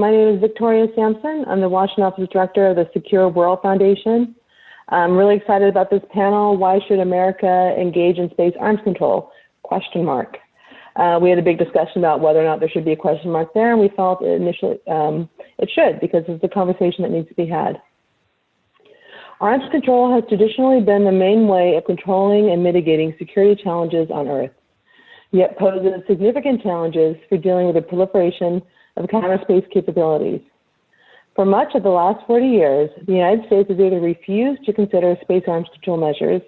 My name is Victoria Samson. I'm the Washington Office Director of the Secure World Foundation. I'm really excited about this panel. Why should America engage in space arms control? Question mark. Uh, we had a big discussion about whether or not there should be a question mark there, and we felt initially um, it should because it's a conversation that needs to be had. Arms control has traditionally been the main way of controlling and mitigating security challenges on Earth, yet poses significant challenges for dealing with the proliferation of counter-space capabilities. For much of the last 40 years, the United States has either refused to consider space arms control measures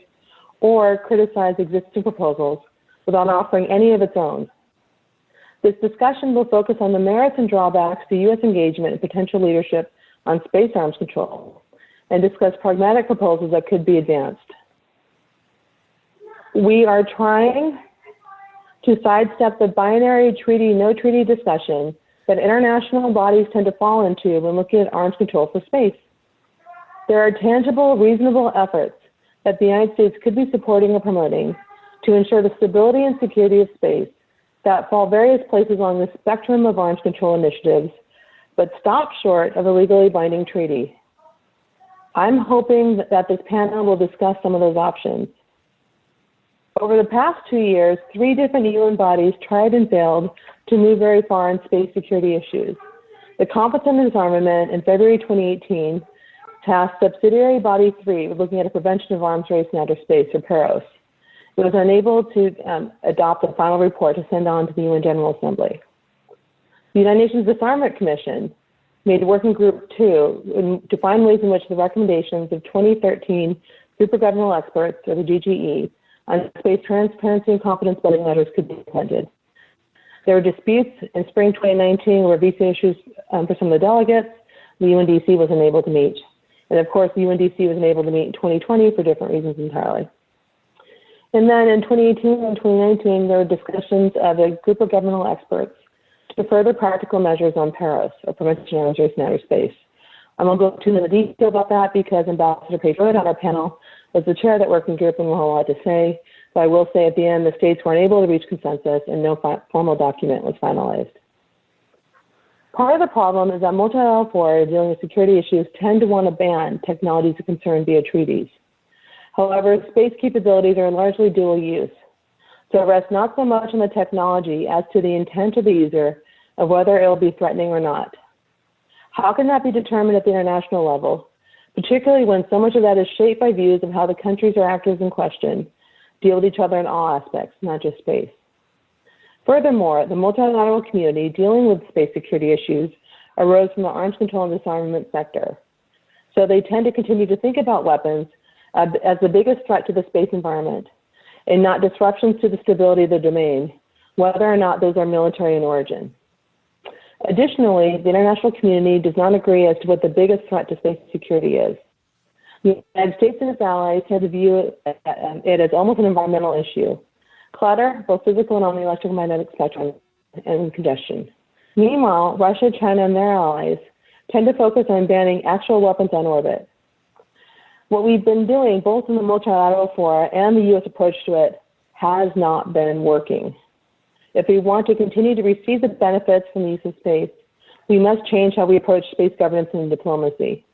or criticized existing proposals without offering any of its own. This discussion will focus on the merits and drawbacks to U.S. engagement and potential leadership on space arms control and discuss pragmatic proposals that could be advanced. We are trying to sidestep the binary treaty, no treaty discussion that international bodies tend to fall into when looking at arms control for space. There are tangible, reasonable efforts that the United States could be supporting or promoting to ensure the stability and security of space that fall various places along the spectrum of arms control initiatives, but stop short of a legally binding treaty. I'm hoping that this panel will discuss some of those options. Over the past two years, three different UN bodies tried and failed to move very far on space security issues. The Conference on Disarmament in February 2018 tasked Subsidiary Body 3 with looking at a prevention of arms race in outer space, or PAROS. It was unable to um, adopt a final report to send on to the UN General Assembly. The United Nations Disarmament Commission made Working Group 2 to find ways in which the recommendations of 2013 supergovernmental experts, or the GGE, on space transparency and confidence building measures could be implemented. There were disputes in spring 2019 where visa issues um, for some of the delegates. The UNDC was unable to meet. And of course, the UNDC was unable to meet in 2020 for different reasons entirely. And then in 2018 and 2019, there were discussions of a group of governmental experts to further practical measures on PAROS, or Prevention of in Outer Space. I won't go into detail about that because Ambassador Pedro on our panel was the chair of that working group and will have a lot to say. But I will say at the end, the states weren't able to reach consensus and no formal document was finalized. Part of the problem is that multilateral fora dealing with security issues tend to want to ban technologies of concern via treaties. However, space capabilities are largely dual use. So it rests not so much on the technology as to the intent of the user of whether it will be threatening or not. How can that be determined at the international level, particularly when so much of that is shaped by views of how the countries or actors in question deal with each other in all aspects, not just space. Furthermore, the multilateral community dealing with space security issues arose from the arms control and disarmament sector. So they tend to continue to think about weapons uh, as the biggest threat to the space environment and not disruptions to the stability of the domain, whether or not those are military in origin. Additionally, the international community does not agree as to what the biggest threat to space security is. The United States and its allies tend to view um, it as almost an environmental issue. Clutter, both physical and on the electromagnetic spectrum, and congestion. Meanwhile, Russia, China, and their allies tend to focus on banning actual weapons on orbit. What we've been doing, both in the multilateral fora and the U.S. approach to it, has not been working. If we want to continue to receive the benefits from the use of space, we must change how we approach space governance and diplomacy.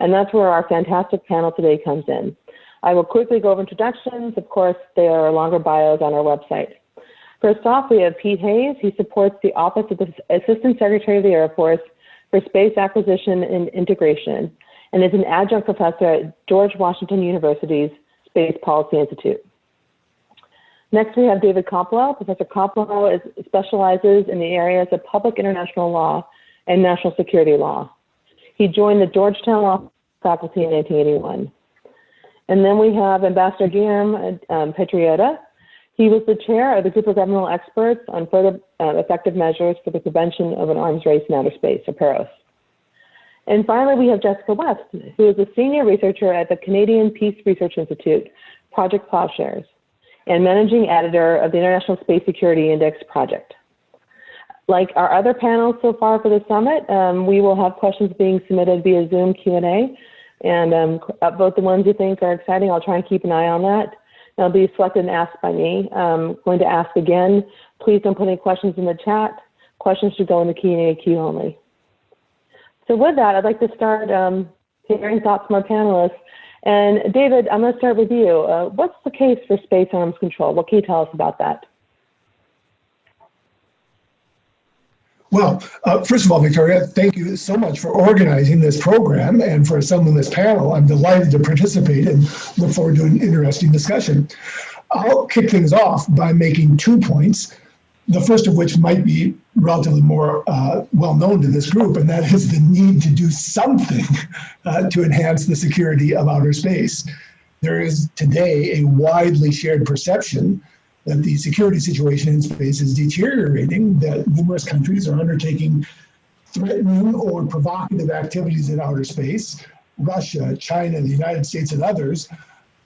And that's where our fantastic panel today comes in. I will quickly go over introductions. Of course, there are longer bios on our website. First off, we have Pete Hays. He supports the Office of the Assistant Secretary of the Air Force for Space Acquisition and Integration and is an adjunct professor at George Washington University's Space Policy Institute. Next, we have David Koplow. Professor Koplow is, specializes in the areas of public international law and national security law. He joined the Georgetown Law faculty in 1981. And then we have Ambassador Guillermo um, Patriota. He was the chair of the group of governmental experts on further uh, effective measures for the prevention of an arms race in outer space, or PAROS. And finally, we have Jessica West, who is a senior researcher at the Canadian Peace Research Institute, Project Plowshares, and managing editor of the International Space Security Index project. Like our other panels so far for the summit, um, we will have questions being submitted via Zoom Q&A. And um, both the ones you think are exciting, I'll try and keep an eye on that. They'll be selected and asked by me. I'm going to ask again, please don't put any questions in the chat. Questions should go in the Q&A queue only. So with that, I'd like to start um, hearing thoughts from our panelists. And David, I'm going to start with you. Uh, what's the case for space arms control? What can you tell us about that? Well, uh, first of all, Victoria, thank you so much for organizing this program and for assembling this panel. I'm delighted to participate and look forward to an interesting discussion. I'll kick things off by making two points, the first of which might be relatively more uh, well known to this group, and that is the need to do something uh, to enhance the security of outer space. There is today a widely shared perception that the security situation in space is deteriorating, that numerous countries are undertaking threatening or provocative activities in outer space. Russia, China, the United States, and others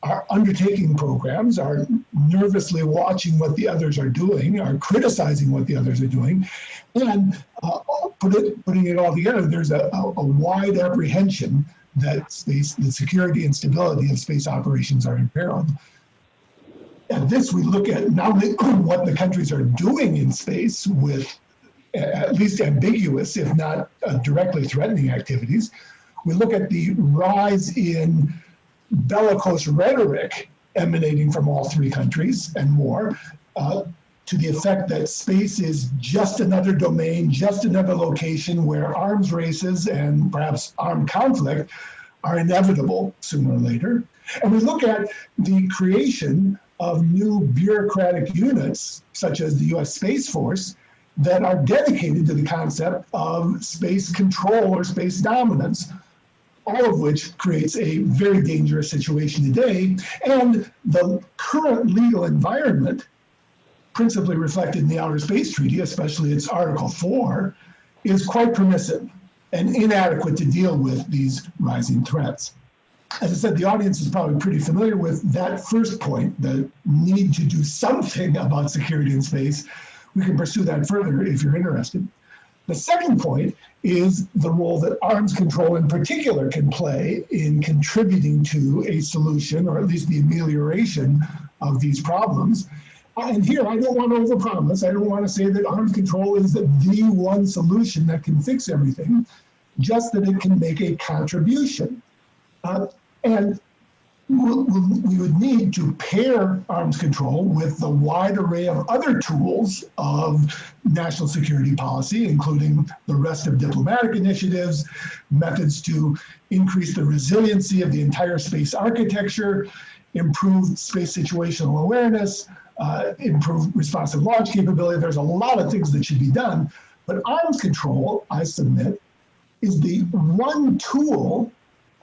are undertaking programs, are nervously watching what the others are doing, are criticizing what the others are doing, and uh, put it, putting it all together, there's a, a, a wide apprehension that space, the security and stability of space operations are imperiled. At this, we look at not only what the countries are doing in space with at least ambiguous, if not uh, directly threatening activities. We look at the rise in bellicose rhetoric emanating from all three countries and more, uh, to the effect that space is just another domain, just another location where arms races and perhaps armed conflict are inevitable sooner or later. And we look at the creation of new bureaucratic units, such as the US Space Force, that are dedicated to the concept of space control or space dominance, all of which creates a very dangerous situation today. And the current legal environment, principally reflected in the Outer Space Treaty, especially its Article 4, is quite permissive and inadequate to deal with these rising threats as I said, the audience is probably pretty familiar with that first point, the need to do something about security in space. We can pursue that further if you're interested. The second point is the role that arms control in particular can play in contributing to a solution, or at least the amelioration of these problems. And here, I don't want to overpromise. I don't want to say that arms control is the one solution that can fix everything, just that it can make a contribution. Uh, and we would need to pair arms control with the wide array of other tools of national security policy, including the rest of diplomatic initiatives, methods to increase the resiliency of the entire space architecture, improve space situational awareness, uh, improve responsive launch capability. There's a lot of things that should be done, but arms control, I submit, is the one tool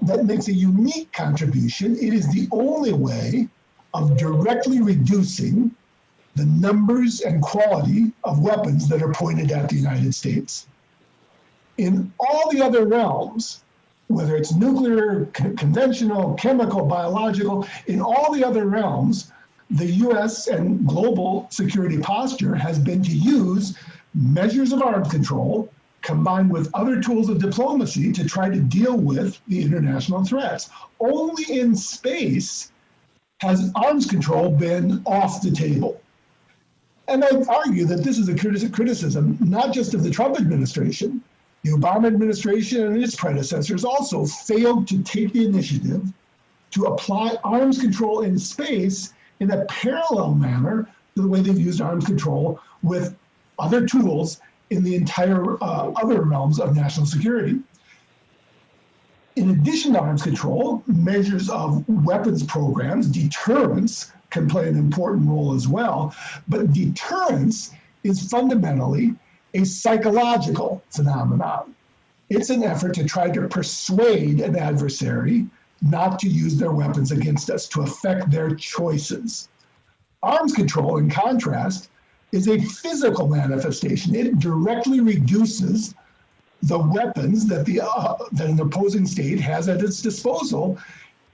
that makes a unique contribution. It is the only way of directly reducing the numbers and quality of weapons that are pointed at the United States. In all the other realms, whether it's nuclear, conventional, chemical, biological, in all the other realms, the US and global security posture has been to use measures of arms control combined with other tools of diplomacy to try to deal with the international threats. Only in space has arms control been off the table. And I argue that this is a criticism not just of the Trump administration. The Obama administration and its predecessors also failed to take the initiative to apply arms control in space in a parallel manner to the way they've used arms control with other tools in the entire uh, other realms of national security. In addition to arms control, measures of weapons programs, deterrence can play an important role as well. But deterrence is fundamentally a psychological phenomenon. It's an effort to try to persuade an adversary not to use their weapons against us, to affect their choices. Arms control, in contrast, is a physical manifestation. It directly reduces the weapons that the uh, that an opposing state has at its disposal.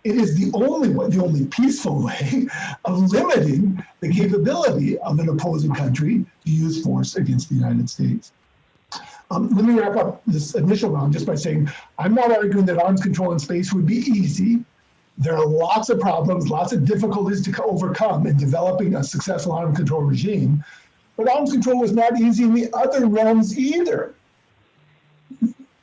It is the only way, the only peaceful way of limiting the capability of an opposing country to use force against the United States. Um, let me wrap up this initial round just by saying I'm not arguing that arms control in space would be easy. There are lots of problems, lots of difficulties to overcome in developing a successful arms control regime. But arms control was not easy in the other realms either.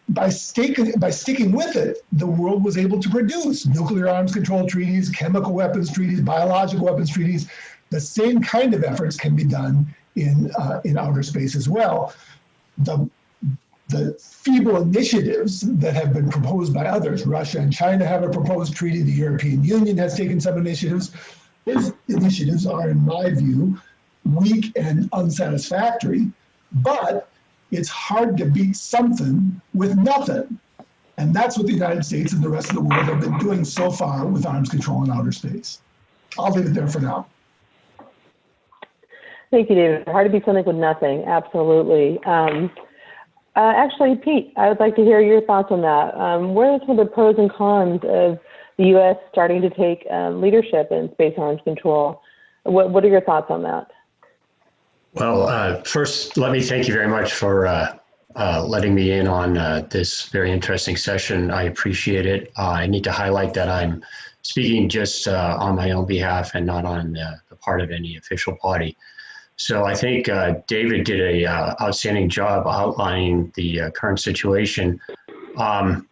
by sticking, by sticking with it, the world was able to produce nuclear arms control treaties, chemical weapons treaties, biological weapons treaties. The same kind of efforts can be done in, uh, in outer space as well. The, the feeble initiatives that have been proposed by others, Russia and China have a proposed treaty, the European Union has taken some initiatives. These initiatives are, in my view, weak and unsatisfactory, but it's hard to beat something with nothing. And that's what the United States and the rest of the world have been doing so far with arms control in outer space. I'll leave it there for now. Thank you, David. Hard to beat something with nothing. Absolutely. Um, uh, actually, Pete, I would like to hear your thoughts on that. Um, what are some of the pros and cons of the U.S. starting to take um, leadership in space arms control? What, what are your thoughts on that? Well, uh, first, let me thank you very much for uh, uh, letting me in on uh, this very interesting session. I appreciate it. Uh, I need to highlight that I'm speaking just uh, on my own behalf and not on the part of any official body. So I think David did a outstanding job outlining the current situation. Um,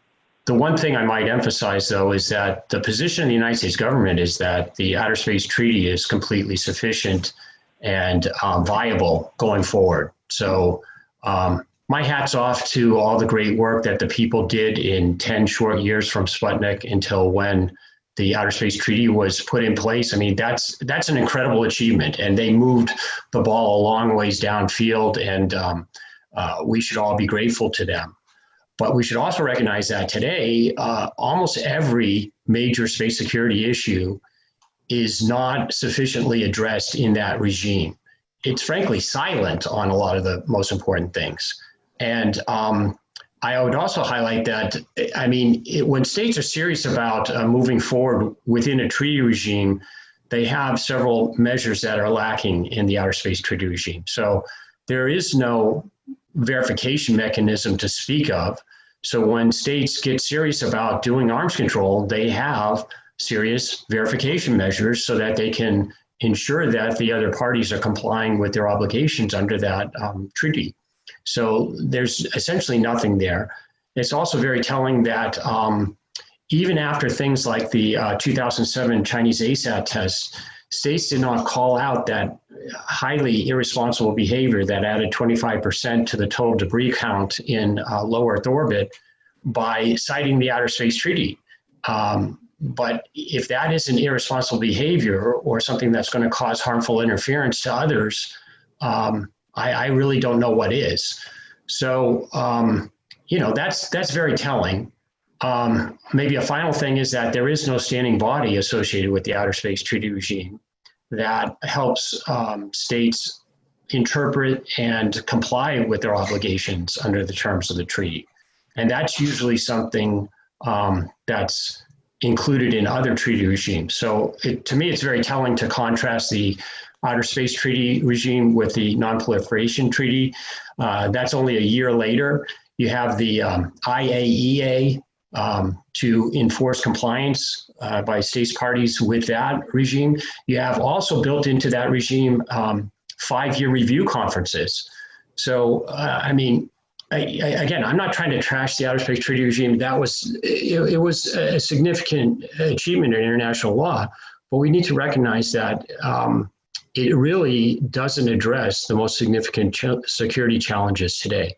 the one thing I might emphasize, though, is that the position of the United States government is that the Outer Space Treaty is completely sufficient and um, viable going forward. So um, my hat's off to all the great work that the people did in 10 short years from Sputnik until when the Outer Space Treaty was put in place. I mean, that's that's an incredible achievement, and they moved the ball a long ways downfield, and um, uh, we should all be grateful to them. But we should also recognize that today, uh, almost every major space security issue is not sufficiently addressed in that regime. It's frankly silent on a lot of the most important things. And um, I would also highlight that, I mean, it, when states are serious about uh, moving forward within a treaty regime, they have several measures that are lacking in the outer space treaty regime. So there is no verification mechanism to speak of. So when states get serious about doing arms control, they have serious verification measures so that they can ensure that the other parties are complying with their obligations under that um, treaty. So there's essentially nothing there. It's also very telling that um, even after things like the uh, 2007 Chinese ASAT test, states did not call out that highly irresponsible behavior that added 25% to the total debris count in uh, low Earth orbit by citing the Outer Space Treaty. Um, but if that is an irresponsible behavior or something that's going to cause harmful interference to others, um, I, I, really don't know what is. So, um, you know, that's that's very telling. Um, maybe a final thing is that there is no standing body associated with the outer space treaty regime that helps um, states interpret and comply with their obligations under the terms of the treaty. And that's usually something um, that's included in other treaty regimes. So it, to me, it's very telling to contrast the Outer Space Treaty regime with the Non-Proliferation Treaty. Uh, that's only a year later. You have the um, IAEA um, to enforce compliance uh, by states parties with that regime. You have also built into that regime um, five-year review conferences. So, uh, I mean, I, I, again, I'm not trying to trash the outer space treaty regime. That was it, it, was a significant achievement in international law, but we need to recognize that um, it really doesn't address the most significant ch security challenges today.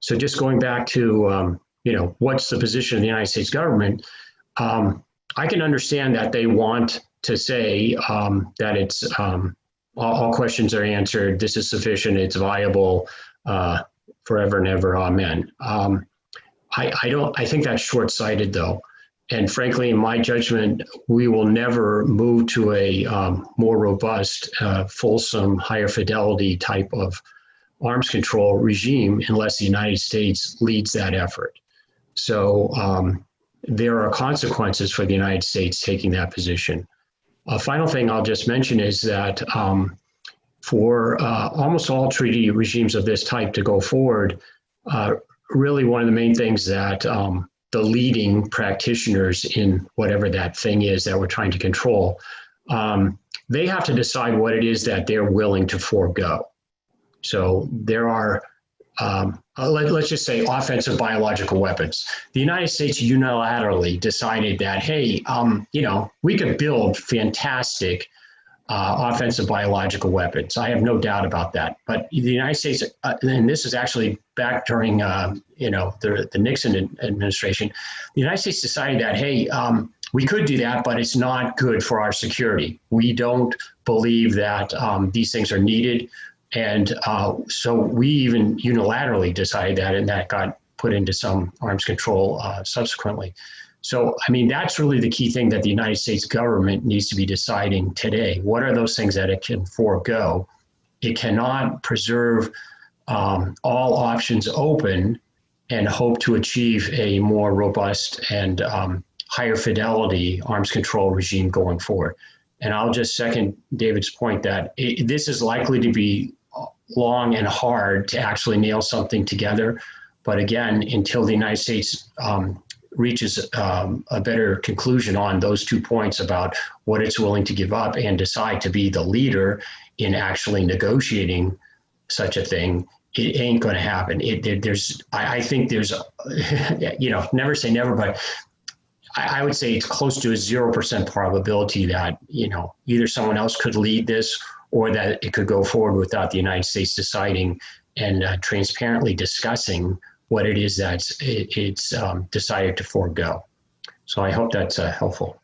So just going back to um, you know what's the position of the United States government, um, I can understand that they want to say um, that it's um, all, all, questions are answered. This is sufficient. It's viable. Uh, forever and ever. Amen. Um, I, I don't. I think that's short-sighted, though. And frankly, in my judgment, we will never move to a um, more robust, uh, fulsome, higher fidelity type of arms control regime unless the United States leads that effort. So um, there are consequences for the United States taking that position. A final thing I'll just mention is that um, for uh, almost all treaty regimes of this type to go forward, uh, really one of the main things that um, the leading practitioners in whatever that thing is that we're trying to control, um, they have to decide what it is that they're willing to forego. So there are um, uh, let, let's just say offensive biological weapons. The United States unilaterally decided that, hey, um, you know, we could build fantastic uh, offensive biological weapons. I have no doubt about that. But the United States, uh, and this is actually back during, uh, you know, the, the Nixon administration, the United States decided that, hey, um, we could do that, but it's not good for our security. We don't believe that um, these things are needed. And uh, so we even unilaterally decided that, and that got put into some arms control uh, subsequently. So, I mean, that's really the key thing that the United States government needs to be deciding today. What are those things that it can forego? It cannot preserve um, all options open and hope to achieve a more robust and um, higher fidelity arms control regime going forward. And I'll just second David's point that it, this is likely to be long and hard to actually nail something together. But again, until the United States um, reaches um, a better conclusion on those two points about what it's willing to give up and decide to be the leader in actually negotiating such a thing, it ain't going to happen. It, there's, I, I, think there's, you know, never say never, but I, I would say it's close to a zero percent probability that you know either someone else could lead this or that it could go forward without the United States deciding and uh, transparently discussing what it is that it, it's um, decided to forego. So I hope that's uh, helpful.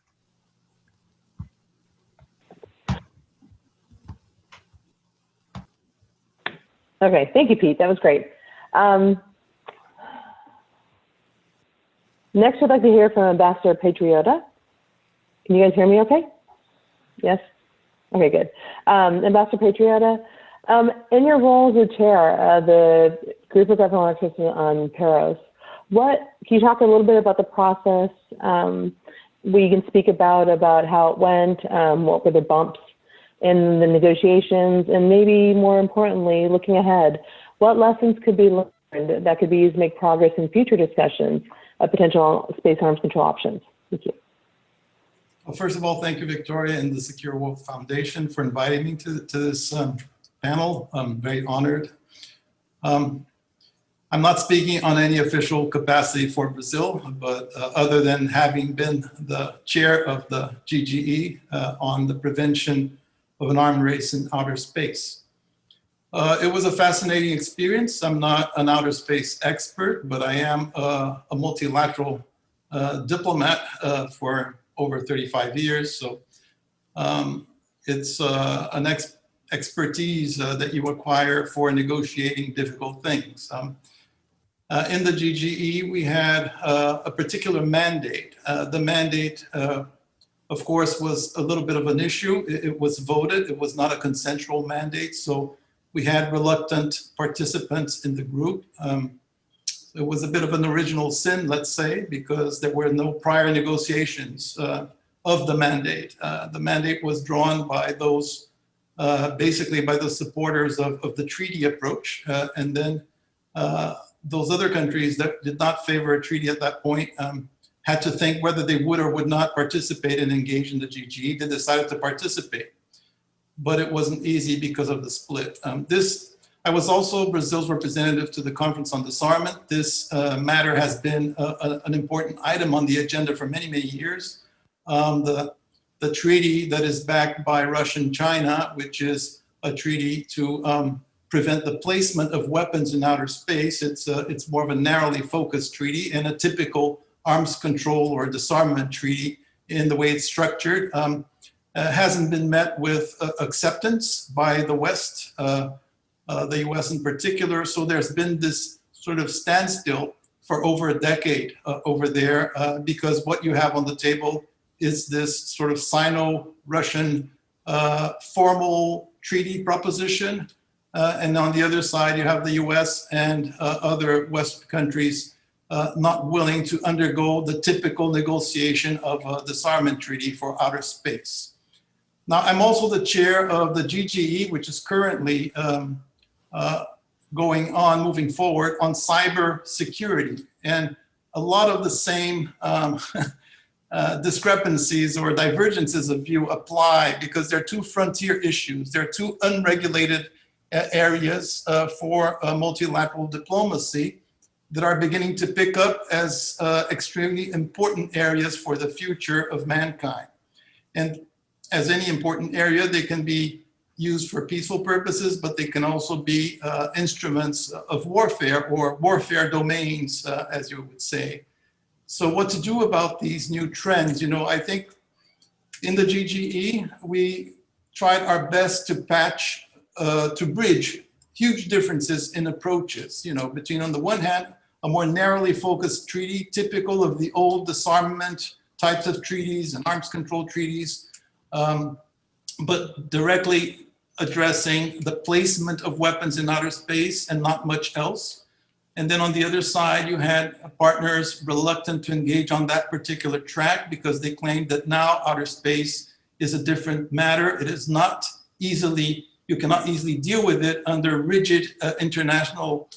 Okay, thank you, Pete. That was great. Um, next, I'd like to hear from Ambassador Patriota. Can you guys hear me okay? Yes? Okay, good. Um, Ambassador Patriota, um, in your role as the chair of the Group of Governmental Experts on PAROS, what can you talk a little bit about the process? Um, we can speak about about how it went, um, what were the bumps in the negotiations, and maybe more importantly, looking ahead, what lessons could be learned that could be used to make progress in future discussions of potential space arms control options? Thank you. Well, first of all, thank you, Victoria and the Secure World Foundation for inviting me to, to this um, panel. I'm very honored. Um, I'm not speaking on any official capacity for Brazil, but uh, other than having been the chair of the GGE uh, on the prevention of an armed race in outer space. Uh, it was a fascinating experience. I'm not an outer space expert, but I am a, a multilateral uh, diplomat uh, for over 35 years. So um, it's uh, an ex expertise uh, that you acquire for negotiating difficult things. Um, uh, in the GGE, we had uh, a particular mandate. Uh, the mandate, uh, of course, was a little bit of an issue. It, it, was voted. It was not a consensual mandate. So we had reluctant participants in the group. Um, it was a bit of an original sin, let's say, because there were no prior negotiations uh, of the mandate. the mandate was drawn by those basically by the supporters of, of the treaty approach. Uh, and then uh, those other countries that did not favor a treaty at that point um, had to think whether they would or would not participate and engage in the GGE. They decided to participate, but it wasn't easy because of the split. Um, this, I was also Brazil's representative to the Conference on Disarmament. This uh, matter has been a, a, an important item on the agenda for many, many years. Um, the the treaty that is backed by Russia and China, which is a treaty to um, prevent the placement of weapons in outer space. It's, a, it's more of a narrowly focused treaty and a typical arms control or disarmament treaty in the way it's structured. Um, uh, hasn't been met with uh, acceptance by the West, uh, uh the US in particular. So there's been this sort of standstill for over a decade uh, over there uh, because what you have on the table is this sort of Sino-Russian uh, formal treaty proposition. Uh, and on the other side, you have the US and uh, other West countries uh, not willing to undergo the typical negotiation of a disarmament treaty for outer space. Now, I'm also the chair of the GGE, which is currently um, uh, going on, moving forward on cyber security. And a lot of the same um, uh, discrepancies or divergences of view apply because there are two frontier issues. There are two unregulated a- areas uh, for uh, multilateral diplomacy that are beginning to pick up as uh, extremely important areas for the future of mankind. And as any important area, they can be used for peaceful purposes, but they can also be uh, instruments of warfare or warfare domains, uh, as you would say. So what to do about these new trends? You know, I think in the GGE, we tried our best to patch, uh, to bridge huge differences in approaches, you know, between on the one hand, a more narrowly focused treaty, typical of the old disarmament types of treaties and arms control treaties, um, but directly addressing the placement of weapons in outer space and not much else. And then on the other side, you had partners reluctant to engage on that particular track because they claimed that now outer space is a different matter. It is not easily, you cannot easily deal with it under rigid uh, international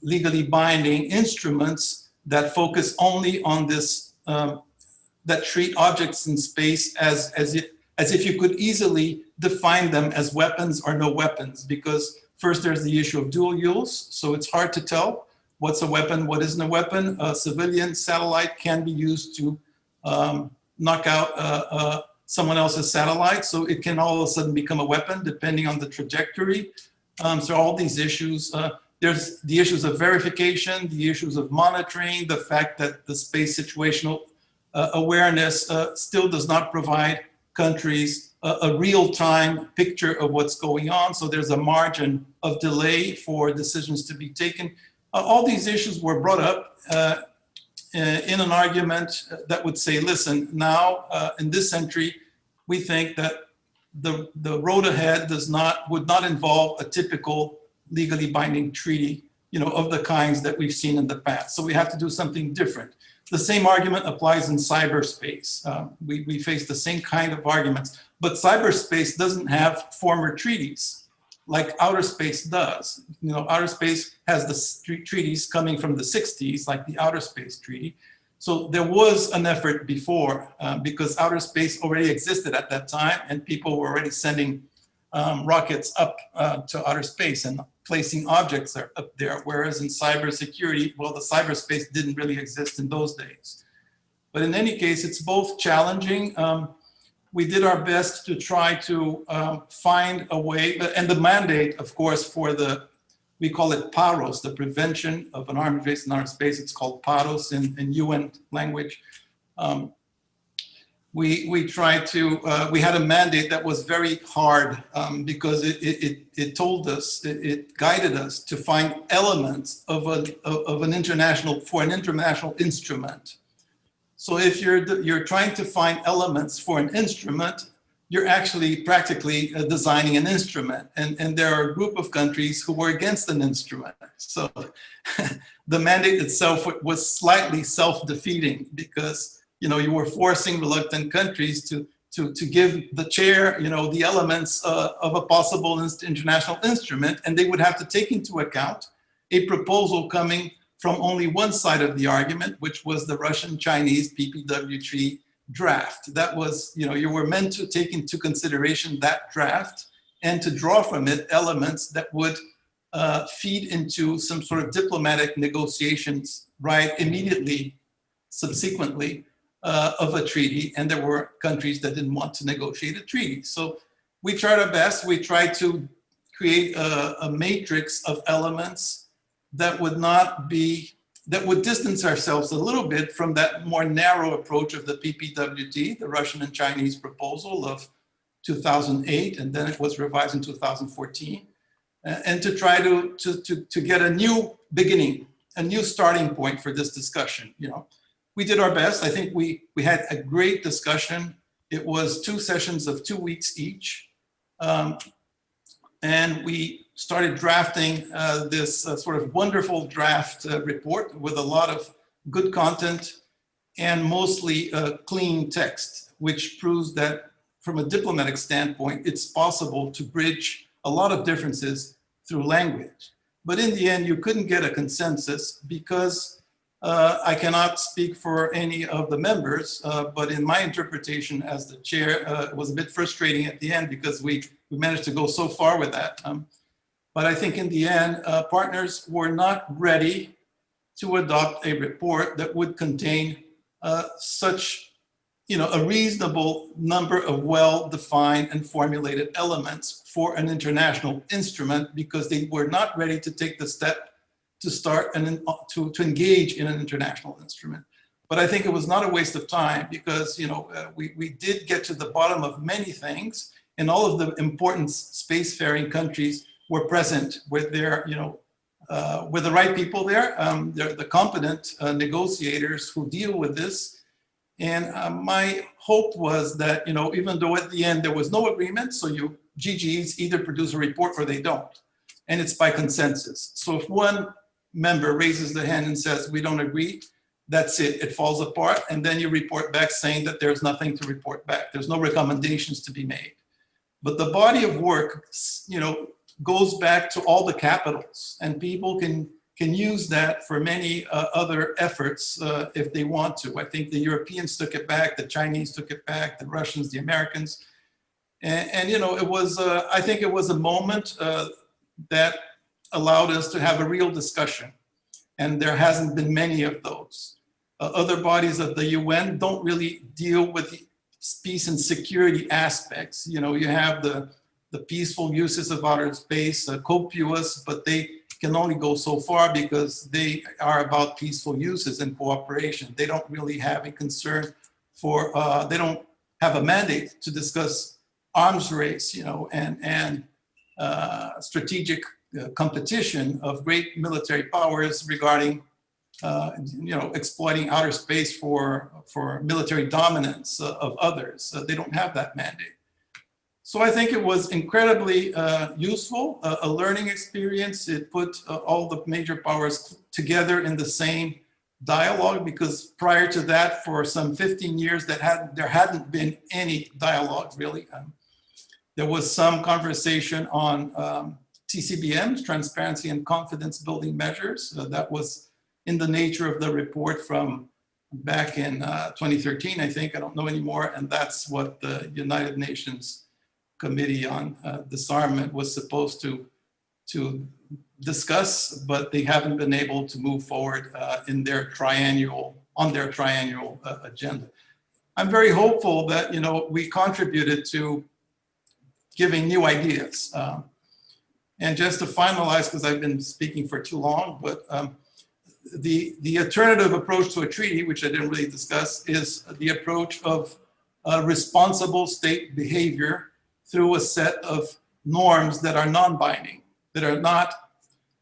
legally binding instruments that focus only on this, um, that treat objects in space as, as, it, as if you could easily define them as weapons or no weapons, because first there's the issue of dual use, so it's hard to tell what's a weapon, what isn't a weapon. A civilian satellite can be used to um, knock out uh, uh, someone else's satellite, so it can all of a sudden become a weapon depending on the trajectory. Um, so all these issues, uh, there's the issues of verification, the issues of monitoring, the fact that the space situational uh, awareness uh, still does not provide countries a, a real-time picture of what's going on. So there's a margin of delay for decisions to be taken. Uh, all these issues were brought up uh, in an argument that would say, listen, now uh, in this century, we think that the, the road ahead does not, would not involve a typical legally binding treaty, you know, of the kinds that we've seen in the past. So we have to do something different. The same argument applies in cyberspace. Um, we, we face the same kind of arguments, but cyberspace doesn't have former treaties like outer space does. You know, outer space has the treaties coming from the 60s, like the Outer Space Treaty. So there was an effort before uh, because outer space already existed at that time and people were already sending um, rockets up uh, to outer space and placing objects are up there, whereas in cybersecurity, well, the cyberspace didn't really exist in those days. But in any case, it's both challenging. Um, we did our best to try to um, find a way, and the mandate, of course, for the, we call it PAROS, the Prevention of an armed Race in our Space. It's called PAROS in, in UN language. Um, we, we tried to, uh, we had a mandate that was very hard um, because it, it, it told us, it, it, guided us to find elements of, a, of an international, for an international instrument. So if you're, you're trying to find elements for an instrument, you're actually practically uh, designing an instrument. And, and there are a group of countries who were against an instrument. So the mandate itself was slightly self-defeating because you know, you were forcing reluctant countries to, to, to give the chair, you know, the elements uh, of a possible international instrument, and they would have to take into account a proposal coming from only one side of the argument, which was the Russian-Chinese PPWT draft. That was, you know, you were meant to take into consideration that draft and to draw from it elements that would uh, feed into some sort of diplomatic negotiations, right, immediately, subsequently, uh, of a treaty, and there were countries that didn't want to negotiate a treaty. So we tried our best. We tried to create a, a matrix of elements that would not be, that would distance ourselves a little bit from that more narrow approach of the PPWT, the Russian and Chinese proposal of 2008, and then it was revised in 2014, and to try to, to, to, to get a new beginning, a new starting point for this discussion, you know we did our best. I think we, we had a great discussion. It was two sessions of two weeks each. Um, and we started drafting uh, this uh, sort of wonderful draft uh, report with a lot of good content and mostly uh, clean text, which proves that from a diplomatic standpoint, it's possible to bridge a lot of differences through language. But in the end, you couldn't get a consensus because uh, I cannot speak for any of the members, uh, but in my interpretation as the chair, it was a bit frustrating at the end because we, we managed to go so far with that. Um, But I think in the end, uh, partners were not ready to adopt a report that would contain uh, such, you know, a reasonable number of well-defined and formulated elements for an international instrument because they were not ready to take the step to start and to, to engage in an international instrument. But I think it was not a waste of time because, you know, uh, we, we did get to the bottom of many things and all of the important spacefaring countries were present with their, you know, uh, with the right people there. Um, they're the competent uh, negotiators who deal with this. And uh, my hope was that, you know, even though at the end there was no agreement, so you GGs either produce a report or they don't. And it's by consensus. So if one member raises the hand and says, we don't agree, that's it, it falls apart. And then you report back saying that there's nothing to report back. There's no recommendations to be made. But the body of work, you know, goes back to all the capitals and people can can use that for many uh, other efforts uh, if they want to. I think the Europeans took it back, the Chinese took it back, the Russians, the Americans. And, and you know, it was, uh, I think it was a moment uh, that allowed us to have a real discussion. And there hasn't been many of those. Uh, other bodies of the UN don't really deal with peace and security aspects. You know, you have the, the peaceful uses of outer space, uh, COPUOS, but they can only go so far because they are about peaceful uses and cooperation. They don't really have a concern for, uh, they don't have a mandate to discuss arms race, you know, and, and uh, strategic uh, competition of great military powers regarding, uh, you know, exploiting outer space for, for military dominance uh, of others. they don't have that mandate. So I think it was incredibly uh, useful, a learning experience. It put uh, all the major powers together in the same dialogue because prior to that, for some 15 years, that had there hadn't been any dialogue really. Um, there was some conversation on um, TCBMs, transparency and confidence building measures. Uh, that was in the nature of the report from back in uh, 2013, I think, I don't know anymore. And that's what the United Nations Committee on uh, Disarmament was supposed to, to discuss, but they haven't been able to move forward uh, in their triennial, on their triennial uh, agenda. I'm very hopeful that, you know, we contributed to giving new ideas. Um, and just to finalize, because I've been speaking for too long, but um, the, the alternative approach to a treaty, which I didn't really discuss, is the approach of uh, responsible state behavior through a set of norms that are non-binding, that are not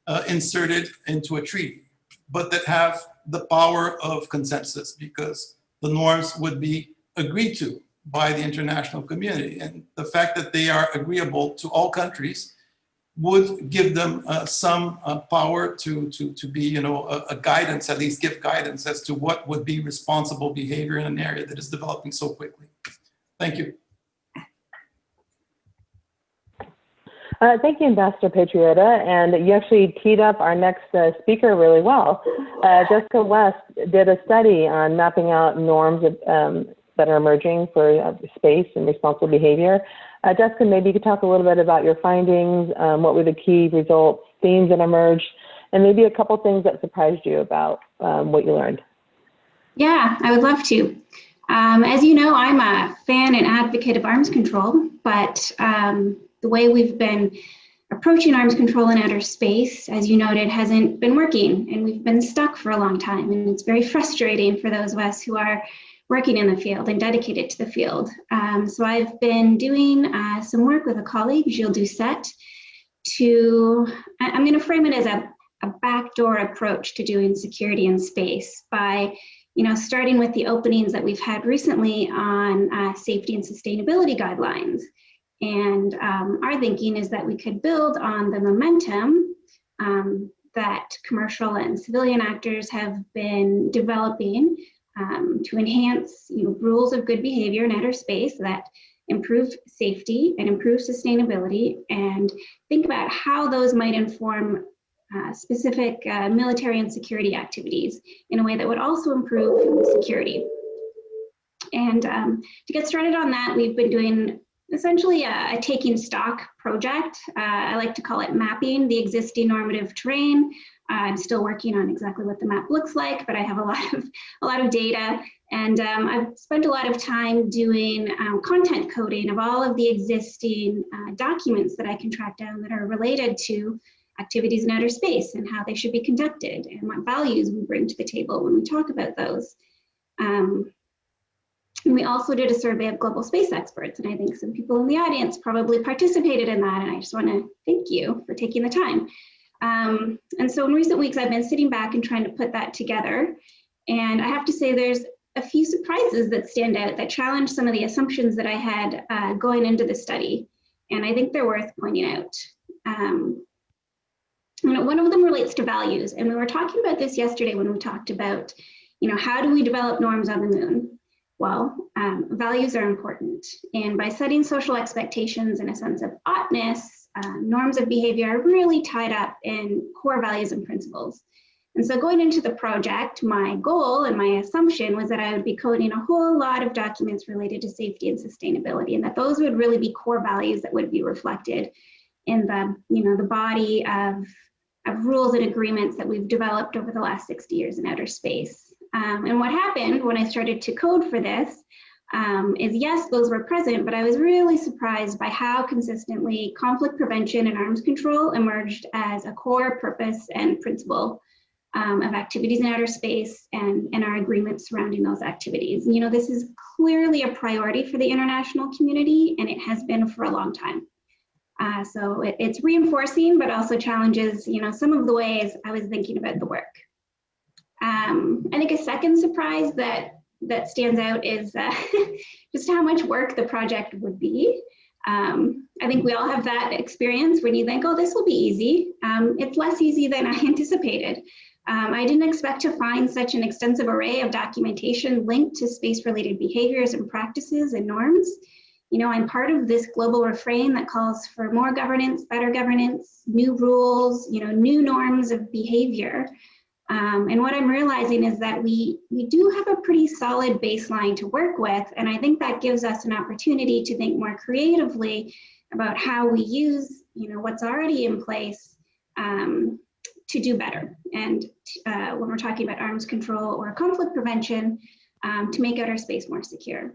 uh, inserted into a treaty, but that have the power of consensus because the norms would be agreed to by the international community. And the fact that they are agreeable to all countries would give them uh, some uh, power to, to, to be, you know, a, a, guidance, at least give guidance as to what would be responsible behavior in an area that is developing so quickly. Thank you. Uh, thank you, Ambassador Patriota. And you actually teed up our next uh, speaker really well. Uh, Jessica West did a study on mapping out norms um, that are emerging for uh, space and responsible behavior. Uh, Jessica, maybe you could talk a little bit about your findings, um, what were the key results, themes that emerged, and maybe a couple things that surprised you about um, what you learned. Yeah, I would love to. Um, as you know, I'm a fan and advocate of arms control, but um, the way we've been approaching arms control in outer space, as you noted, hasn't been working, and we've been stuck for a long time. And it's very frustrating for those of us who are working in the field and dedicated to the field. Um, so I've been doing uh, some work with a colleague, Gilles Doucet, to, I'm going to frame it as a, a backdoor approach to doing security in space by you know, starting with the openings that we've had recently on uh, safety and sustainability guidelines. And um, our thinking is that we could build on the momentum um, that commercial and civilian actors have been developing um, to enhance you know, rules of good behavior in outer space that improve safety and improve sustainability and think about how those might inform uh, specific uh, military and security activities in a way that would also improve security. And um, to get started on that, we've been doing essentially a, a taking stock project. Uh, I like to call it mapping the existing normative terrain. Uh, I'm still working on exactly what the map looks like, but I have a lot of a lot of data, and um, I've spent a lot of time doing um, content coding of all of the existing uh, documents that I can track down that are related to activities in outer space and how they should be conducted and what values we bring to the table when we talk about those. Um, and we also did a survey of global space experts, and I think some people in the audience probably participated in that, and I just want to thank you for taking the time. Um, and so in recent weeks, I've been sitting back and trying to put that together, and I have to say there's a few surprises that stand out that challenge some of the assumptions that I had uh, going into the study, and I think they're worth pointing out. Um, you know, one of them relates to values, and we were talking about this yesterday when we talked about, you know, how do we develop norms on the moon? Well, um, values are important. And by setting social expectations in a sense of oughtness, uh, norms of behavior are really tied up in core values and principles. And so going into the project, my goal and my assumption was that I would be coding a whole lot of documents related to safety and sustainability, and that those would really be core values that would be reflected in the, you know, the body of, of rules and agreements that we've developed over the last 60 years in outer space. Um, and what happened when I started to code for this um, is yes, those were present, but I was really surprised by how consistently conflict prevention and arms control emerged as a core purpose and principle um, of activities in outer space and, and our agreements surrounding those activities. You know, this is clearly a priority for the international community, and it has been for a long time. Uh, so it, it's reinforcing, but also challenges, you know, some of the ways I was thinking about the work. Um, I think a second surprise that that stands out is uh, just how much work the project would be. Um, I think we all have that experience when you think, oh, this will be easy. Um, it's less easy than I anticipated. Um, I didn't expect to find such an extensive array of documentation linked to space-related behaviors and practices and norms. You know, I'm part of this global refrain that calls for more governance, better governance, new rules, you know, new norms of behavior. Um, and what I'm realizing is that we, we do have a pretty solid baseline to work with. And I think that gives us an opportunity to think more creatively about how we use you know, what's already in place um, to do better. And uh, when we're talking about arms control or conflict prevention, um, to make outer space more secure.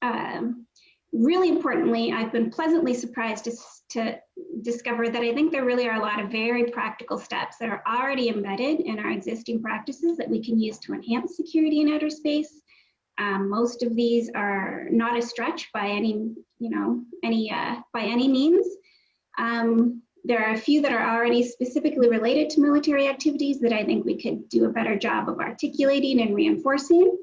Um, really importantly, I've been pleasantly surprised to, to discover that I think there really are a lot of very practical steps that are already embedded in our existing practices that we can use to enhance security in outer space. Um, most of these are not a stretch by any, you know, any uh, by any means. Um, there are a few that are already specifically related to military activities that I think we could do a better job of articulating and reinforcing.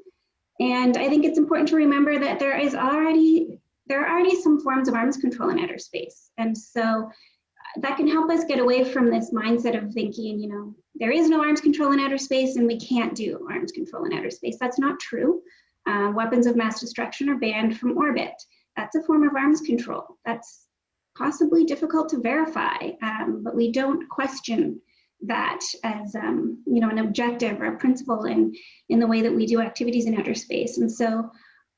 And I think it's important to remember that there is already there are already some forms of arms control in outer space. And so uh, that can help us get away from this mindset of thinking, you know, there is no arms control in outer space and we can't do arms control in outer space. That's not true. Uh, weapons of mass destruction are banned from orbit. That's a form of arms control. That's possibly difficult to verify, um, but we don't question that as um, you know an objective or a principle in in the way that we do activities in outer space. And so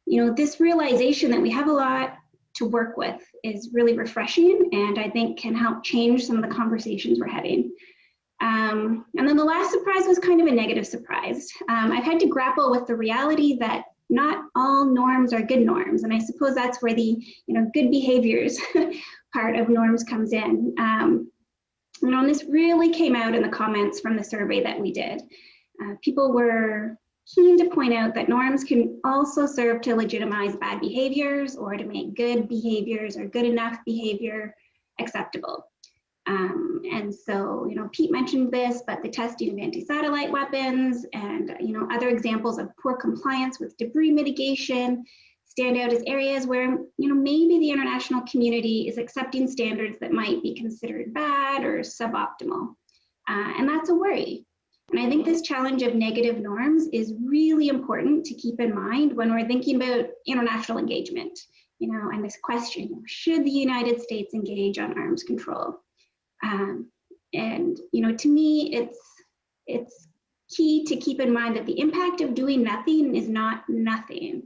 you know, this realization that we have a lot to work with is really refreshing and I think can help change some of the conversations we're having. Um, and then the last surprise was kind of a negative surprise. Um, I've had to grapple with the reality that not all norms are good norms. And I suppose that's where the you know, good behaviors part of norms comes in. Um, you know, and this really came out in the comments from the survey that we did. Uh, people were keen to point out that norms can also serve to legitimize bad behaviors or to make good behaviors or good enough behavior acceptable. Um, and so, you know, Pete mentioned this, but the testing of anti-satellite weapons and, you know, other examples of poor compliance with debris mitigation stand out as areas where, you know, maybe the international community is accepting standards that might be considered bad or suboptimal. Uh, and that's a worry and I think this challenge of negative norms is really important to keep in mind when we're thinking about international engagement. You know, and this question, should the United States engage on arms control? Um, and, you know, to me, it's, it's key to keep in mind that the impact of doing nothing is not nothing.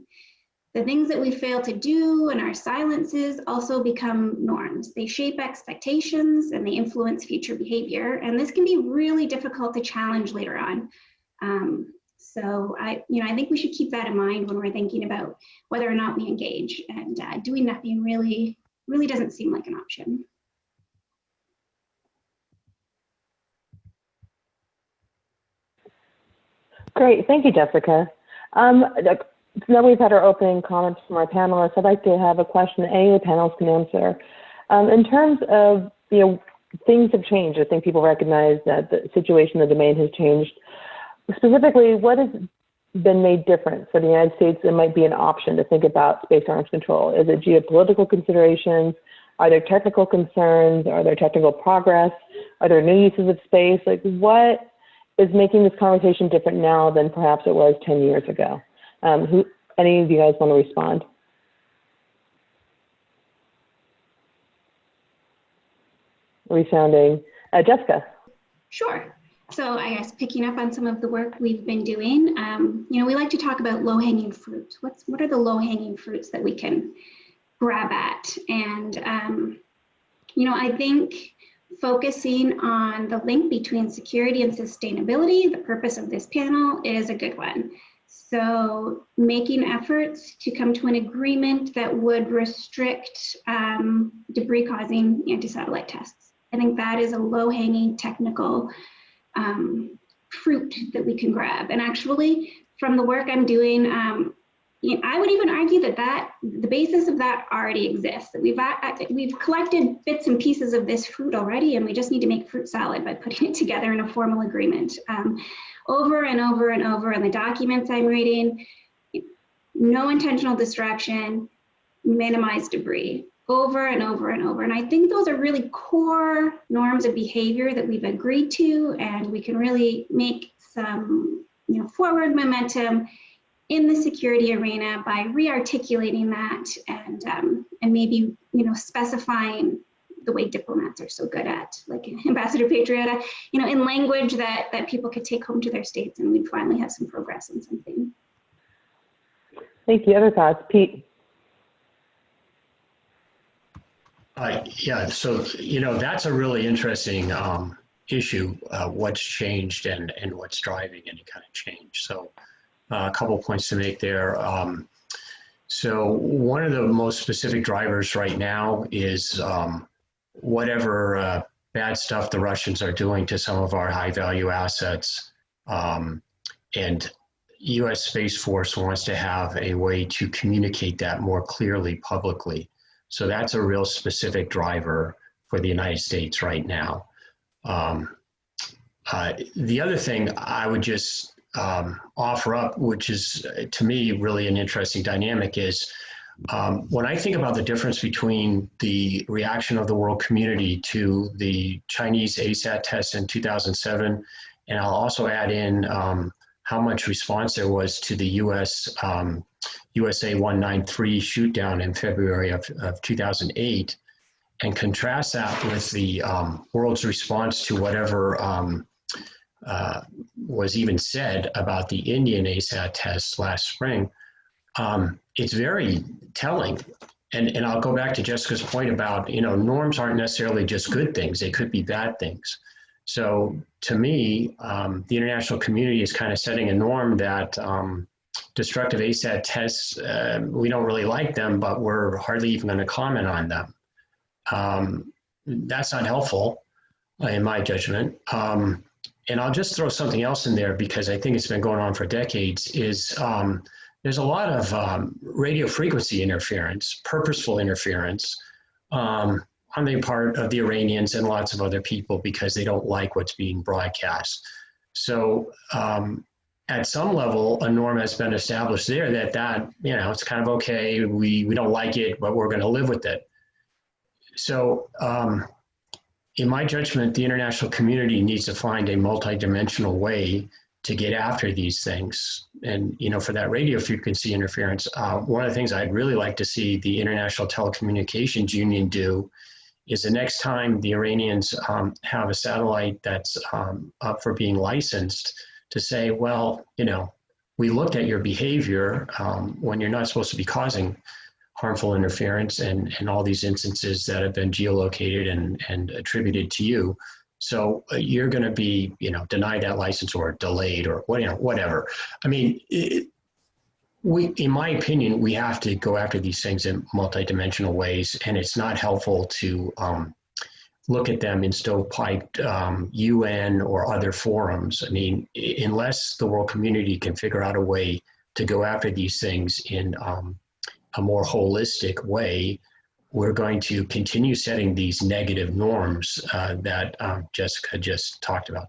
The things that we fail to do and our silences also become norms. They shape expectations and they influence future behavior. And this can be really difficult to challenge later on. Um, so I, you know, I think we should keep that in mind when we're thinking about whether or not we engage. And uh, doing nothing really, really doesn't seem like an option. Great, thank you, Jessica. Um, now we've had our opening comments from our panelists. I'd like to have a question that any of the panelists can answer. Um, in terms of, you know, things have changed. I think people recognize that the situation, the domain has changed. Specifically, what has been made different for the United States It might be an option to think about space arms control? Is it geopolitical considerations? Are there technical concerns? Are there technical progress? Are there new uses of space? Like what is making this conversation different now than perhaps it was 10 years ago? Um, who, any of you guys want to respond? Resounding. Uh, Jessica. Sure. So I guess picking up on some of the work we've been doing, um, you know, we like to talk about low-hanging fruit. What's what are the low-hanging fruits that we can grab at? And um, you know, I think focusing on the link between security and sustainability, the purpose of this panel, is a good one. So making efforts to come to an agreement that would restrict um, debris causing anti-satellite tests. I think that is a low-hanging technical um, fruit that we can grab. And actually, from the work I'm doing, um, I would even argue that that the basis of that already exists. That we've we've collected bits and pieces of this fruit already, and we just need to make fruit salad by putting it together in a formal agreement. Um, over and over and over in the documents I'm reading, no intentional distraction, minimize debris over and over and over. And I think those are really core norms of behavior that we've agreed to, and we can really make some you know, forward momentum in the security arena by re-articulating that and, um, and maybe you know, specifying the way diplomats are so good at, like Ambassador Patriota, you know, in language that, that people could take home to their states and we'd finally have some progress on something. Thank you. Other thoughts? Pete? Uh, yeah, so, you know, that's a really interesting um, issue, uh, what's changed and, and what's driving any kind of change. So a couple points to make there. Um, so one of the most specific drivers right now is um, whatever uh, bad stuff the Russians are doing to some of our high value assets. Um, and US Space Force wants to have a way to communicate that more clearly publicly. So that's a real specific driver for the United States right now. Um, uh, the other thing I would just um, offer up, which is to me really an interesting dynamic, is um, when I think about the difference between the reaction of the world community to the Chinese ASAT test in 2007, and I'll also add in um, how much response there was to the US um, USA 193 shoot down in February of, of 2008 and contrast that with the um, world's response to whatever um, uh, was even said about the Indian ASAT test last spring, um, it's very telling. And, and I'll go back to Jessica's point about, you know, norms aren't necessarily just good things, they could be bad things. So to me, um, the international community is kind of setting a norm that um, destructive ASAT tests, uh, we don't really like them, but we're hardly even going to comment on them. Um, that's not helpful, in my judgment. Um, and I'll just throw something else in there because I think it's been going on for decades. Is um, there's a lot of um, radio frequency interference, purposeful interference um, on the part of the Iranians and lots of other people because they don't like what's being broadcast. So um, at some level, a norm has been established there that that, you know, it's kind of okay. We, we don't like it, but we're going to live with it. So um, in my judgment, the international community needs to find a multidimensional way to get after these things. And, you know, for that radio frequency interference, uh, one of the things I'd really like to see the International Telecommunications Union do is the next time the Iranians um, have a satellite that's um, up for being licensed to say, well, you know, we looked at your behavior um, when you're not supposed to be causing harmful interference and, and all these instances that have been geolocated and, and attributed to you. So uh, you're going to be, you know, denied that license or delayed or what, you know, whatever. I mean, it, we, in my opinion, we have to go after these things in multidimensional ways, and it's not helpful to um, look at them in stovepiped um, UN or other forums. I mean, unless the world community can figure out a way to go after these things in um, a more holistic way, we're going to continue setting these negative norms uh, that um, Jessica just talked about.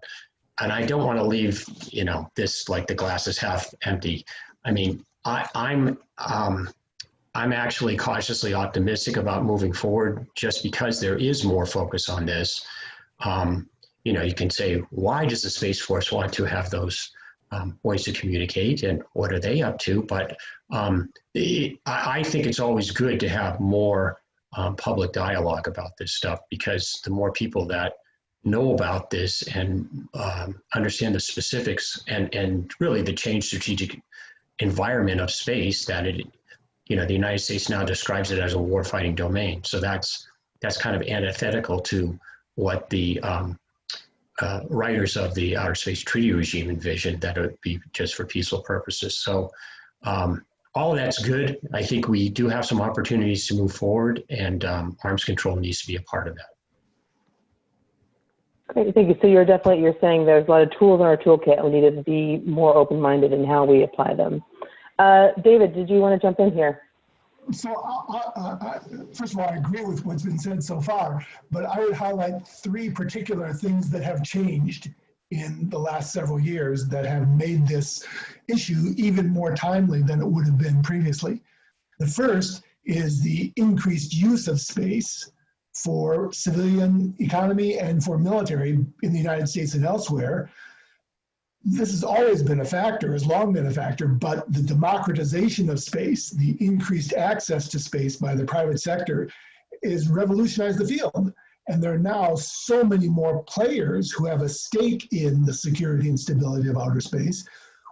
And I don't want to leave, you know, this like the glass is half empty. I mean, I, I'm um, I'm actually cautiously optimistic about moving forward just because there is more focus on this. Um, you know, you can say, why does the Space Force want to have those um, ways to communicate and what are they up to? But um, it, I, think it's always good to have more um, public dialogue about this stuff because the more people that know about this and um, understand the specifics and, and really the change strategic environment of space that it you know, the United States now describes it as a warfighting domain. So that's that's kind of antithetical to what the um, uh, writers of the Outer Space Treaty Regime envisioned that it would be just for peaceful purposes. So um, all that's good. I think we do have some opportunities to move forward, and um, arms control needs to be a part of that. Great, thank you. So you're definitely, you're saying there's a lot of tools in our toolkit, we need to be more open-minded in how we apply them. Uh, David, did you want to jump in here? So, I, I, I, first of all, I agree with what's been said so far, but I would highlight three particular things that have changed in the last several years that have made this issue even more timely than it would have been previously. The first is the increased use of space for civilian economy and for military in the United States and elsewhere. This has always been a factor, has long been a factor, but the democratization of space, the increased access to space by the private sector is revolutionized the field. And there are now so many more players who have a stake in the security and stability of outer space.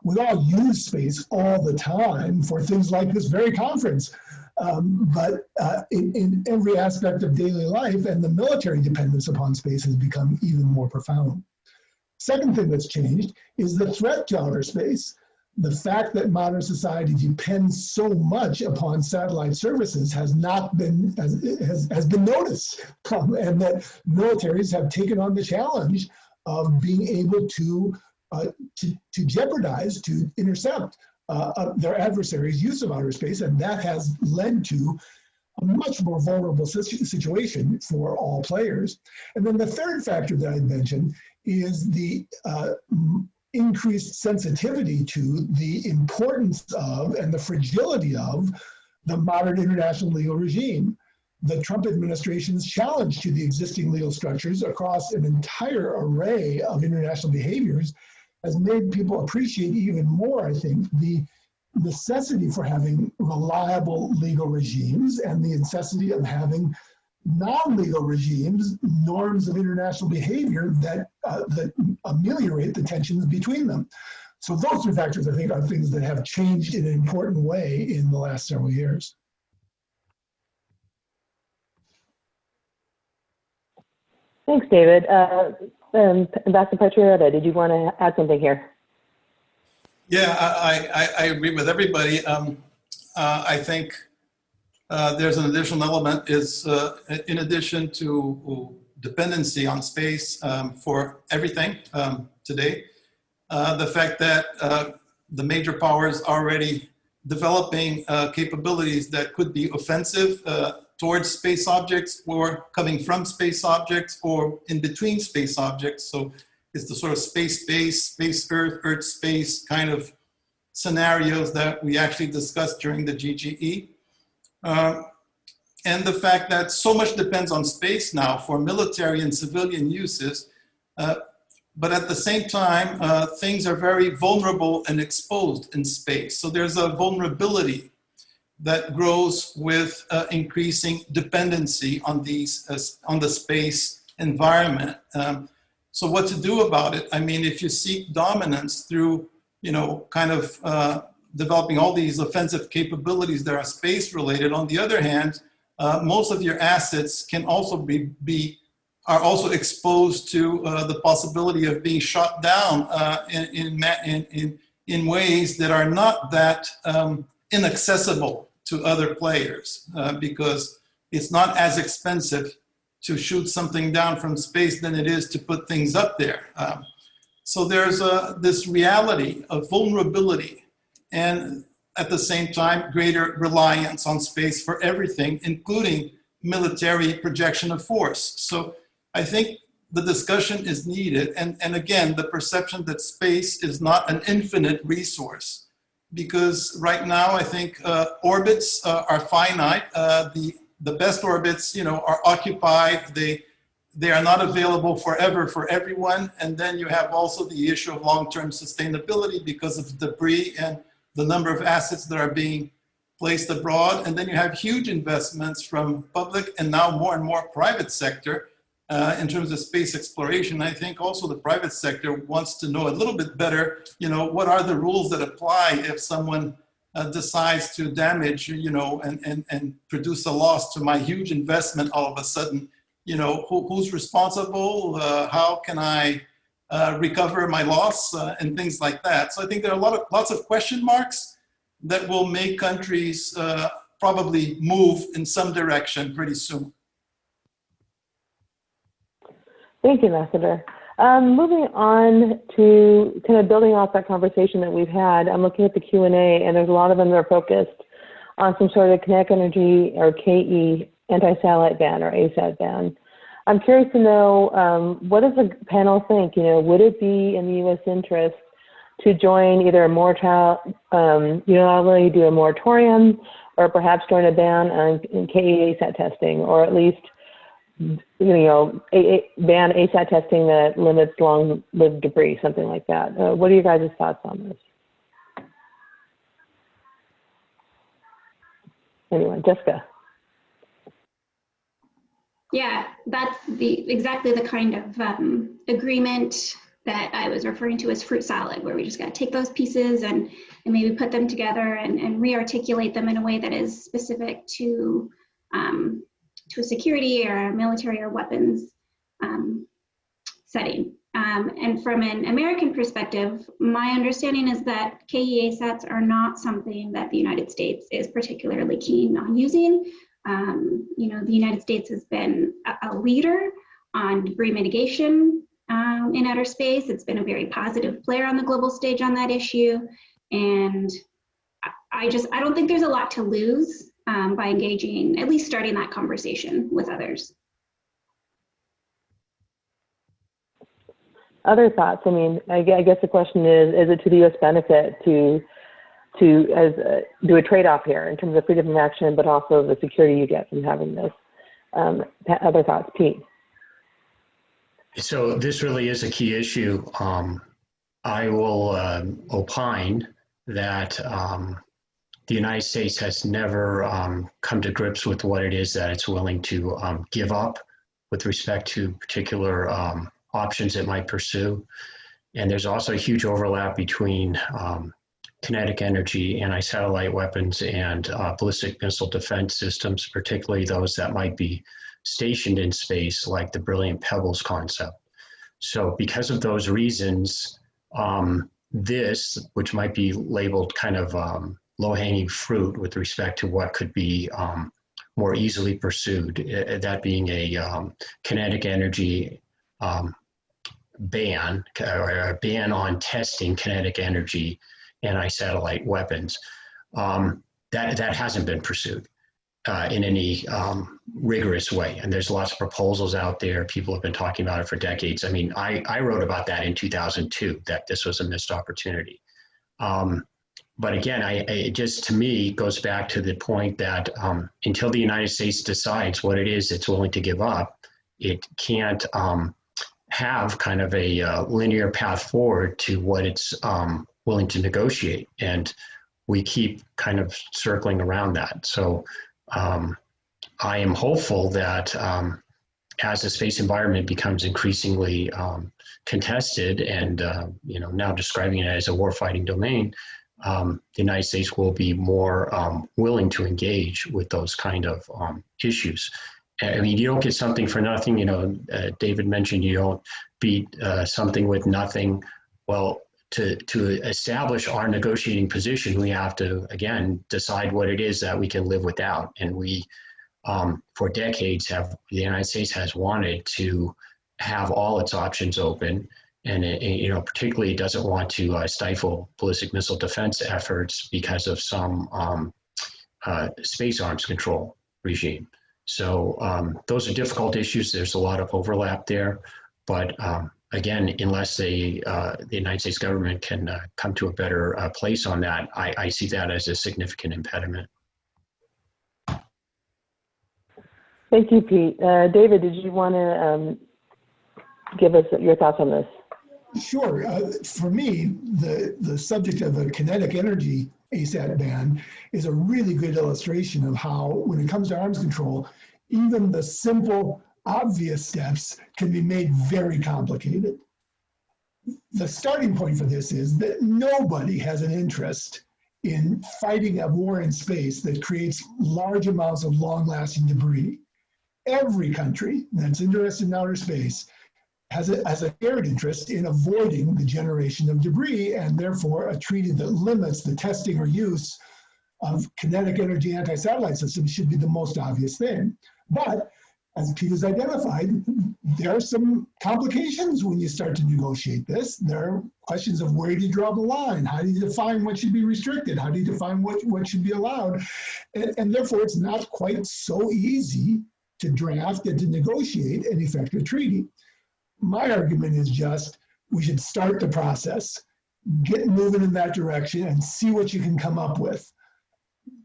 We all use space all the time for things like this very conference. Um, but uh, in, in every aspect of daily life and the military dependence upon space has become even more profound. Second thing that's changed is the threat to outer space. The fact that modern society depends so much upon satellite services has not been has, has, has been noticed, um, and that militaries have taken on the challenge of being able to uh, to, to jeopardize, to intercept uh, uh, their adversaries' use of outer space, and that has led to a much more vulnerable situ situation for all players. And then the third factor that I mentioned is the uh, increased sensitivity to the importance of and the fragility of the modern international legal regime. The Trump administration's challenge to the existing legal structures across an entire array of international behaviors has made people appreciate even more, I think, the necessity for having reliable legal regimes and the necessity of having non-legal regimes, norms of international behavior that, uh, that ameliorate the tensions between them. So those two factors, I think, are things that have changed in an important way in the last several years. Thanks, David. Uh, um, Ambassador Patriota, did you want to add something here? Yeah, I, I, I agree with everybody. Um, uh, I think uh, there's an additional element is uh, in addition to dependency on space um, for everything um, today, uh, the fact that uh, the major powers already developing uh, capabilities that could be offensive towards space objects or coming from space objects or in between space objects. So it's the sort of space-based, space-earth, earth-space kind of scenarios that we actually discussed during the GGE. Uh, and the fact that so much depends on space now for military and civilian uses, uh, but at the same time, uh, things are very vulnerable and exposed in space. So there's a vulnerability that grows with uh, increasing dependency on these, uh, on the space environment. Um, so what to do about it? I mean, if you seek dominance through you know, kind of uh, developing all these offensive capabilities that are space related. On the other hand, uh, most of your assets can also be, be are also exposed to uh, the possibility of being shot down uh, in, in, in, in, ways that are not that um, inaccessible to other players uh, because it's not as expensive to shoot something down from space than it is to put things up there. Um, so there's a, this reality of vulnerability and at the same time, greater reliance on space for everything, including military projection of force. So I think the discussion is needed. And, and again, the perception that space is not an infinite resource. Because right now, I think uh, orbits uh, are finite. Uh, the, the best orbits, you know, are occupied. They, they are not available forever for everyone. And then you have also the issue of long-term sustainability because of debris and the number of assets that are being placed abroad. And then you have huge investments from public and now more and more private sector uh, in terms of space exploration. I think also the private sector wants to know a little bit better, you know, what are the rules that apply if someone uh, decides to damage, you know, and, and, and produce a loss to my huge investment all of a sudden, you know, who, who's responsible? Uh, how can I uh, recover my loss uh, and things like that. So I think there are a lot of lots of question marks that will make countries uh, probably move in some direction pretty soon. Thank you, Ambassador. Um, moving on to kind of building off that conversation that we've had, I'm looking at the Q&A and there's a lot of them that are focused on some sort of kinetic energy or KE anti-satellite ban or ASAT ban. I'm curious to know um, what does the panel think? You know, would it be in the U.S. interest to join either a moratorium, um, unilaterally do a moratorium, or perhaps join a ban on KE-ASAT testing, or at least you know a, a, ban ASAT testing that limits long-lived debris, something like that. Uh, what are you guys' thoughts on this? Anyone, Jessica. Yeah, that's the exactly the kind of um, agreement that I was referring to as fruit salad, where we just got to take those pieces and, and maybe put them together and, and re-articulate them in a way that is specific to um, to a security or a military or weapons um, setting. Um, and from an American perspective, my understanding is that KEASATs are not something that the United States is particularly keen on using. Um, you know, the United States has been a, a leader on debris mitigation um, in outer space. It's been a very positive player on the global stage on that issue. And I just, I don't think there's a lot to lose um, by engaging, at least starting that conversation with others. Other thoughts? I mean, I guess the question is, is it to the U.S. benefit to to as do a trade-off here in terms of freedom of action, but also the security you get from having this. Um, other thoughts, Pete? So this really is a key issue. Um, I will uh, opine that um, the United States has never um, come to grips with what it is that it's willing to um, give up with respect to particular options it might pursue. And there's also a huge overlap between um, kinetic energy, anti-satellite weapons, and uh, ballistic missile defense systems, particularly those that might be stationed in space, like the Brilliant Pebbles concept. So because of those reasons, um, this, which might be labeled kind of um, low-hanging fruit with respect to what could be um, more easily pursued, uh, that being a um, kinetic energy um, ban, or a ban on testing kinetic energy anti-satellite weapons. Um, that, that hasn't been pursued uh, in any um, rigorous way. And there's lots of proposals out there. People have been talking about it for decades. I mean, I, I wrote about that in 2002, that this was a missed opportunity. Um, but again, I, it just to me goes back to the point that um, until the United States decides what it is it's willing to give up, it can't um, have kind of a uh, linear path forward to what it's um, willing to negotiate. And we keep kind of circling around that. So um, I am hopeful that um, as the space environment becomes increasingly um, contested and, uh, you know, now describing it as a warfighting domain, um, the United States will be more um, willing to engage with those kind of um, issues. I mean, you don't get something for nothing. You know, uh, David mentioned you don't beat uh, something with nothing. Well, to, to establish our negotiating position, we have to, again, decide what it is that we can live without. And we, um, for decades, have the United States has wanted to have all its options open. And, it, you know, particularly doesn't want to uh, stifle ballistic missile defense efforts because of some um, uh, space arms control regime. So um, those are difficult issues. There's a lot of overlap there. But um, again, unless they, uh, the United States government can uh, come to a better uh, place on that, I, I see that as a significant impediment. Thank you, Pete. Uh, David, did you want to um, give us your thoughts on this? Sure. Uh, for me, the, the subject of a kinetic energy ASAT ban is a really good illustration of how, when it comes to arms control, even the simple, obvious steps can be made very complicated. The starting point for this is that nobody has an interest in fighting a war in space that creates large amounts of long-lasting debris. Every country that's interested in outer space has a, has a shared interest in avoiding the generation of debris and therefore a treaty that limits the testing or use of kinetic energy anti-satellite systems should be the most obvious thing. But as Pete has identified, there are some complications when you start to negotiate this. There are questions of where do you draw the line? How do you define what should be restricted? How do you define what, what should be allowed? And, and therefore, it's not quite so easy to draft and to negotiate an effective treaty my argument is just we should start the process, get moving in that direction, and see what you can come up with.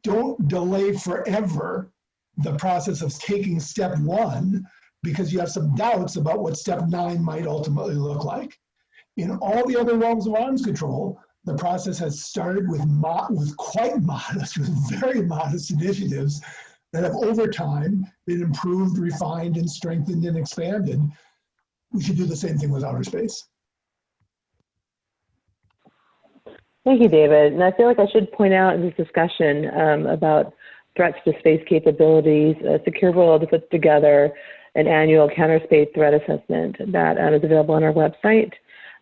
Don't delay forever the process of taking step one because you have some doubts about what step nine might ultimately look like. In all the other realms of arms control, the process has started with, with quite modest, with very modest initiatives that have over time been improved, refined, and strengthened and expanded we should do the same thing with outer space. Thank you, David. And I feel like I should point out in this discussion um, about threats to space capabilities, uh, Secure World puts together an annual counter space threat assessment that uh, is available on our website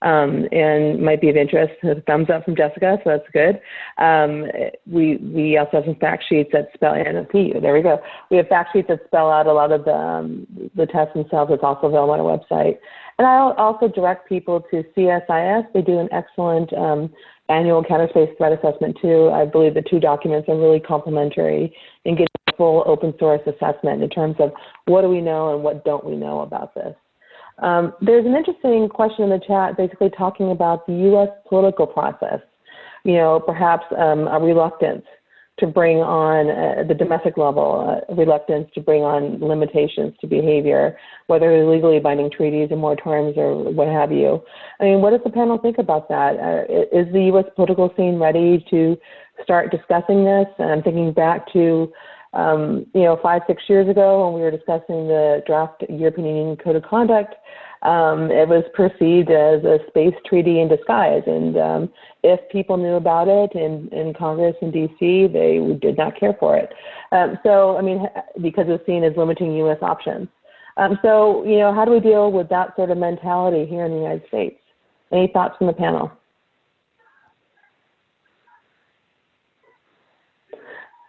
um, and might be of interest. A thumbs up from Jessica, so that's good. Um, we we also have some fact sheets that spell and there we go. We have fact sheets that spell out a lot of the um, the tests themselves. It's also available on our website. And I'll also direct people to CSIS. They do an excellent um, annual counter space threat assessment too. I believe the two documents are really complementary in getting a full open source assessment in terms of what do we know and what don't we know about this. Um, there's an interesting question in the chat basically talking about the U.S. political process. You know, perhaps um, a reluctance to bring on uh, the domestic level, uh, reluctance to bring on limitations to behavior, whether legally binding treaties or moratoriums or what have you. I mean, what does the panel think about that? Uh, is the U.S. political scene ready to start discussing this? And I'm thinking back to um, you know, five, six years ago when we were discussing the draft European Union Code of Conduct, um, it was perceived as a space treaty in disguise. And um, if people knew about it in, in Congress and DC, they did not care for it. Um, so, I mean, because it's seen as limiting U.S. options. Um, so, you know, how do we deal with that sort of mentality here in the United States? Any thoughts from the panel?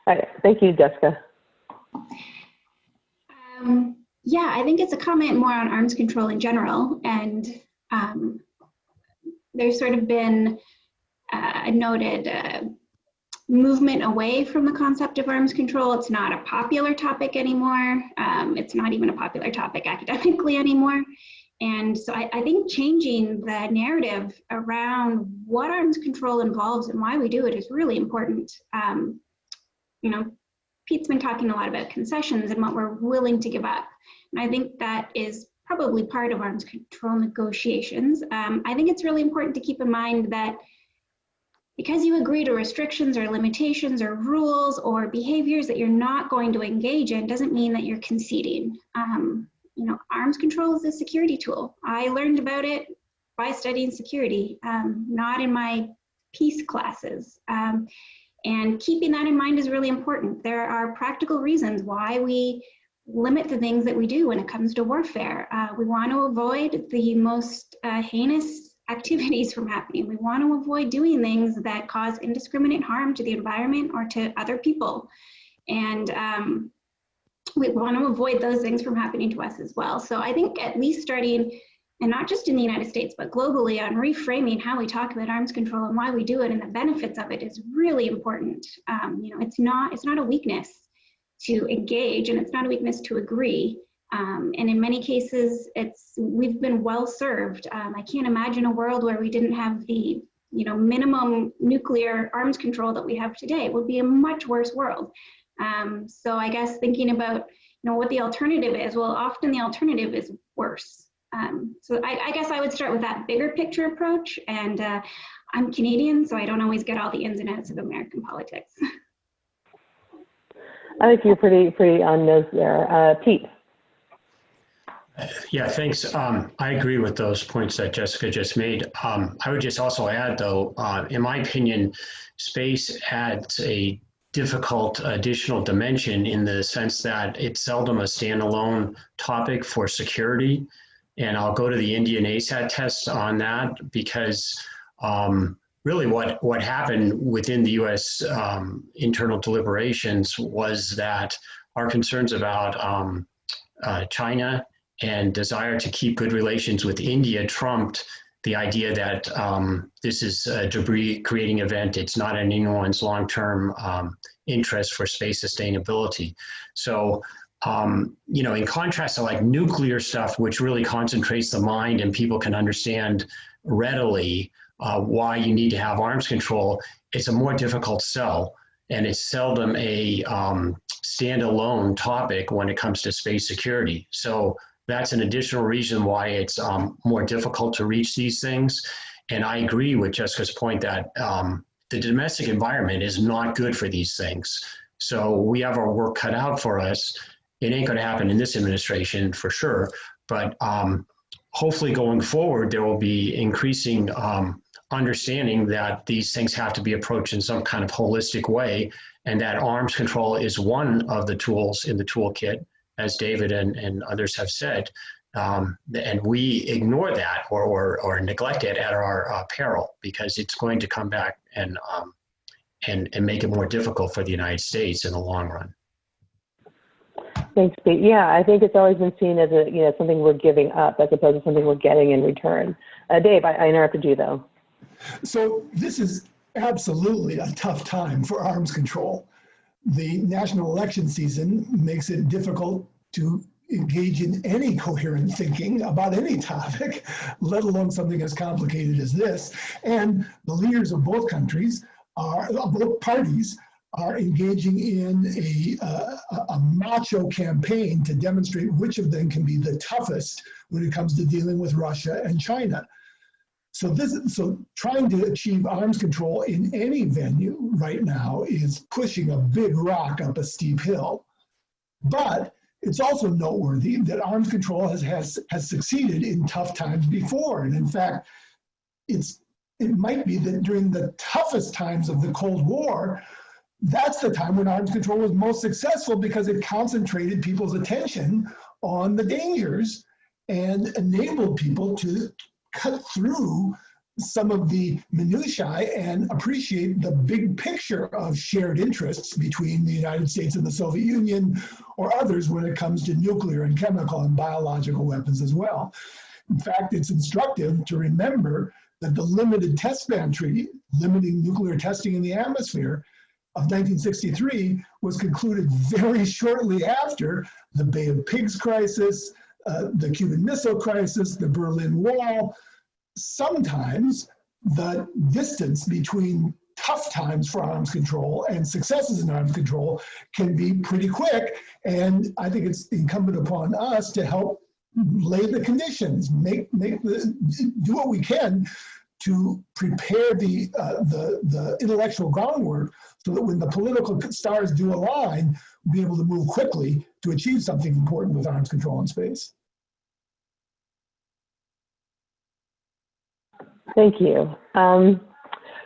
Right. Thank you, Jessica. Um, yeah, I think it's a comment more on arms control in general. And um, there's sort of been uh, a noted uh, movement away from the concept of arms control. It's not a popular topic anymore. Um, it's not even a popular topic academically anymore. And so I, I, think changing the narrative around what arms control involves and why we do it is really important. Um, you know, Pete's been talking a lot about concessions and what we're willing to give up. And I think that is probably part of arms control negotiations. Um, I think it's really important to keep in mind that because you agree to restrictions or limitations or rules or behaviors that you're not going to engage in doesn't mean that you're conceding. Um, you know, arms control is a security tool. I learned about it by studying security, um, not in my peace classes. Um, and keeping that in mind is really important. There are practical reasons why we limit the things that we do when it comes to warfare. Uh, we want to avoid the most uh, heinous activities from happening. We want to avoid doing things that cause indiscriminate harm to the environment or to other people. And um, we want to avoid those things from happening to us as well. So I think at least starting, and not just in the United States, but globally on reframing how we talk about arms control and why we do it and the benefits of it is really important. Um, you know, it's not, it's not a weakness to engage and it's not a weakness to agree. Um, and in many cases, it's we've been well served. Um, I can't imagine a world where we didn't have the you know minimum nuclear arms control that we have today. It would be a much worse world. Um, so I guess thinking about you know what the alternative is. Well, often the alternative is worse. Um, so I, I, guess I would start with that bigger picture approach. And uh, I'm Canadian, so I don't always get all the ins and outs of American politics. I think you're pretty pretty on those there, uh, Pete. Yeah, thanks. Um, I agree with those points that Jessica just made. Um, I would just also add, though, uh, in my opinion, space adds a difficult additional dimension in the sense that it's seldom a standalone topic for security. And I'll go to the Indian ASAT test on that because um, really what, what happened within the US um, internal deliberations was that our concerns about um, uh, China and desire to keep good relations with India trumped the idea that um, this is a debris creating event. It's not in anyone's long-term um, interest for space sustainability. So, um, you know, in contrast to like nuclear stuff, which really concentrates the mind and people can understand readily uh, why you need to have arms control, it's a more difficult sell. And it's seldom a um, standalone topic when it comes to space security. So that's an additional reason why it's um, more difficult to reach these things. And I agree with Jessica's point that um, the domestic environment is not good for these things. So we have our work cut out for us. It ain't going to happen in this administration for sure, but um, hopefully going forward, there will be increasing um, understanding that these things have to be approached in some kind of holistic way and that arms control is one of the tools in the toolkit as David and, and others have said, um, and we ignore that or, or, or neglect it at our uh, peril because it's going to come back and, um, and, and make it more difficult for the United States in the long run. Thanks, Pete. Yeah, I think it's always been seen as a you know something we're giving up as opposed to something we're getting in return. Uh, Dave, I, I interrupted you though. So this is absolutely a tough time for arms control the national election season makes it difficult to engage in any coherent thinking about any topic, let alone something as complicated as this. And the leaders of both countries are, both parties are engaging in a, uh, a macho campaign to demonstrate which of them can be the toughest when it comes to dealing with Russia and China. So this, so trying to achieve arms control in any venue right now is pushing a big rock up a steep hill. But it's also noteworthy that arms control has, has, has succeeded in tough times before. And in fact, it's, it might be that during the toughest times of the Cold War, that's the time when arms control was most successful because it concentrated people's attention on the dangers and enabled people to cut through some of the minutiae and appreciate the big picture of shared interests between the United States and the Soviet Union or others when it comes to nuclear and chemical and biological weapons as well. In fact, it's instructive to remember that the Limited Test Ban Treaty, limiting nuclear testing in the atmosphere, of 1963 was concluded very shortly after the Bay of Pigs crisis, uh, the Cuban Missile Crisis, the Berlin Wall, sometimes the distance between tough times for arms control and successes in arms control can be pretty quick. And I think it's incumbent upon us to help lay the conditions, make, make the, do what we can to prepare the, uh, the, the intellectual groundwork so that when the political stars do align, we'll be able to move quickly to achieve something important with arms control in space. Thank you. Um,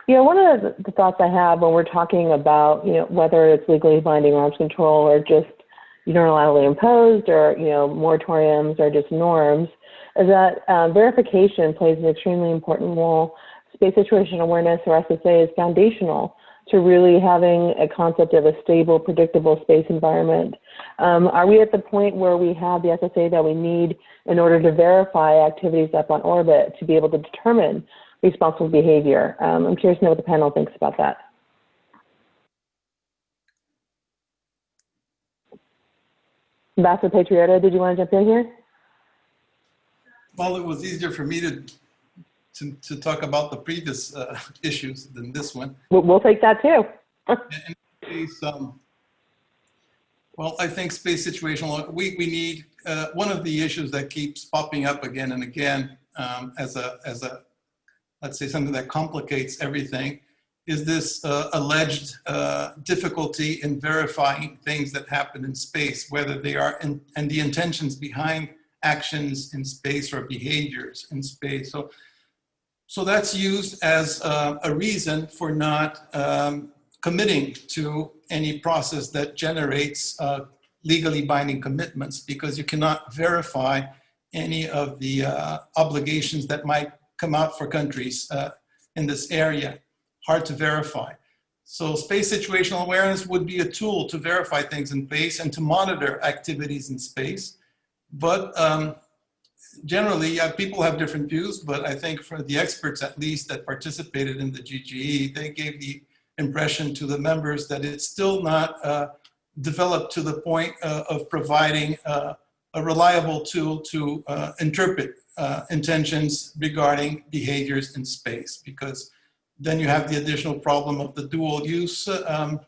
you know, one of the, thoughts I have when we're talking about, you know, whether it's legally binding arms control or just unilaterally imposed or, you know, moratoriums or just norms, is that um, verification plays an extremely important role. Space situational awareness, or SSA, is foundational to really having a concept of a stable, predictable space environment. Um, are we at the point where we have the SSA that we need in order to verify activities up on orbit to be able to determine responsible behavior? Um, I'm curious to know what the panel thinks about that. Ambassador Patriota, did you want to jump in here? Well, it was easier for me to, to, to talk about the previous uh, issues than this one. We'll, we'll take that too. In case, um, well, I think space situational, we, we need, uh, one of the issues that keeps popping up again and again um, as a, as a, let's say something that complicates everything is this uh, alleged uh, difficulty in verifying things that happen in space, whether they are, in, and the intentions behind actions in space or behaviors in space. So, so that's used as uh, a reason for not um, committing to any process that generates uh, legally binding commitments because you cannot verify any of the uh, obligations that might come out for countries uh, in this area. Hard to verify. So space situational awareness would be a tool to verify things in space and to monitor activities in space. But um, generally, uh, people have different views, but I think for the experts at least that participated in the GGE, they gave the impression to the members that it's still not uh, developed to the point uh, of providing uh, a reliable tool to uh, interpret uh, intentions regarding behaviors in space because then you have the additional problem of the dual use. Um,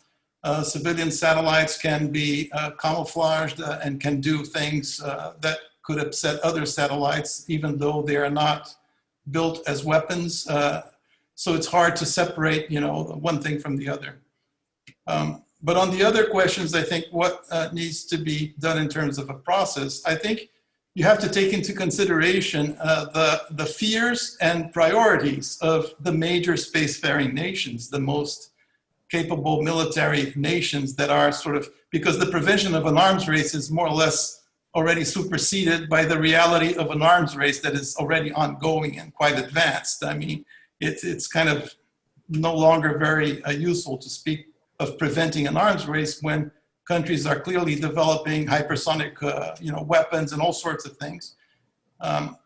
uh, civilian satellites can be uh, camouflaged uh, and can do things that could upset other satellites, even though they are not built as weapons. So it's hard to separate, you know, one thing from the other. Um, but on the other questions, I think what uh, needs to be done in terms of a process, I think you have to take into consideration uh, the, the fears and priorities of the major spacefaring nations, the most capable military nations that are sort of, because the prevention of an arms race is more or less already superseded by the reality of an arms race that is already ongoing and quite advanced. I mean, it, it's kind of no longer very uh, useful to speak of preventing an arms race when countries are clearly developing hypersonic uh, you know, weapons and all sorts of things um,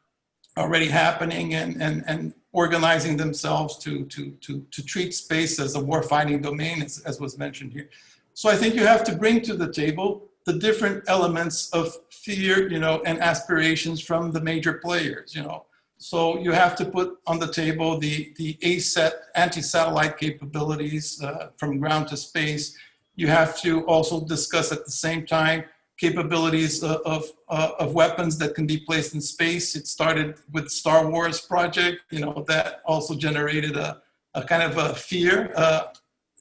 already happening and, and, and organizing themselves to, to, to, to treat space as a warfighting domain, as, as was mentioned here. So I think you have to bring to the table the different elements of fear, you know, and aspirations from the major players, you know. So you have to put on the table the, the ASAT anti-satellite capabilities uh, from ground to space. You have to also discuss at the same time capabilities of, of, uh, of, weapons that can be placed in space. It started with Star Wars project, you know, that also generated a, a kind of a fear uh,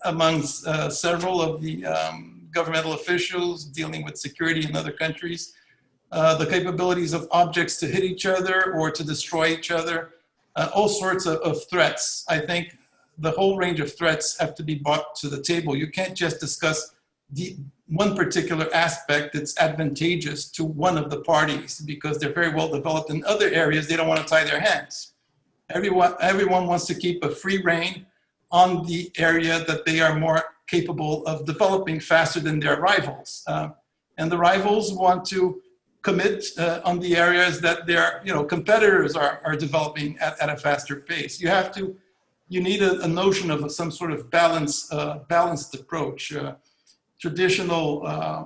amongst uh, several of the um, governmental officials dealing with security in other countries. Uh, the capabilities of objects to hit each other or to destroy each other, uh, all sorts of, of threats. I think the whole range of threats have to be brought to the table. You can't just discuss the one particular aspect that's advantageous to one of the parties because they're very well developed in other areas. They don't want to tie their hands. Everyone, everyone wants to keep a free rein on the area that they are more capable of developing faster than their rivals. Uh, and the rivals want to commit uh, on the areas that their you know, competitors are, are developing at, at a faster pace. You have to, you need a, a notion of some sort of balance, uh, balanced approach. Uh, traditional uh,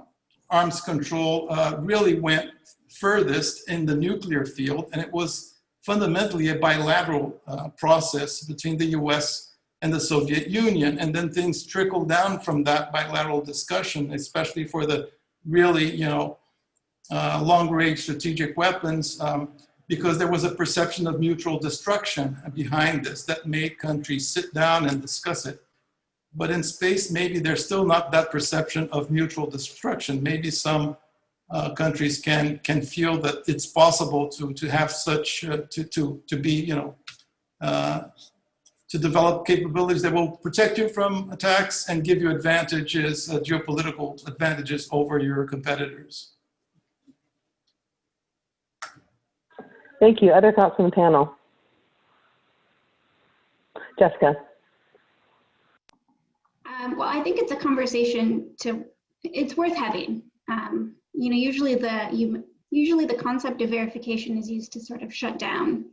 arms control uh, really went furthest in the nuclear field, and it was fundamentally a bilateral uh, process between the US and the Soviet Union. And then things trickled down from that bilateral discussion, especially for the really, you know, uh, long-range strategic weapons, um, because there was a perception of mutual destruction behind this that made countries sit down and discuss it. But in space, maybe there's still not that perception of mutual destruction. Maybe some uh, countries can can feel that it's possible to to have such uh, to to to be you know uh, to develop capabilities that will protect you from attacks and give you advantages, uh, geopolitical advantages over your competitors. Thank you. Other thoughts from the panel? Jessica? Um, well, I think it's a conversation to, it's worth having. Um, you know, usually the, you, usually the concept of verification is used to sort of shut down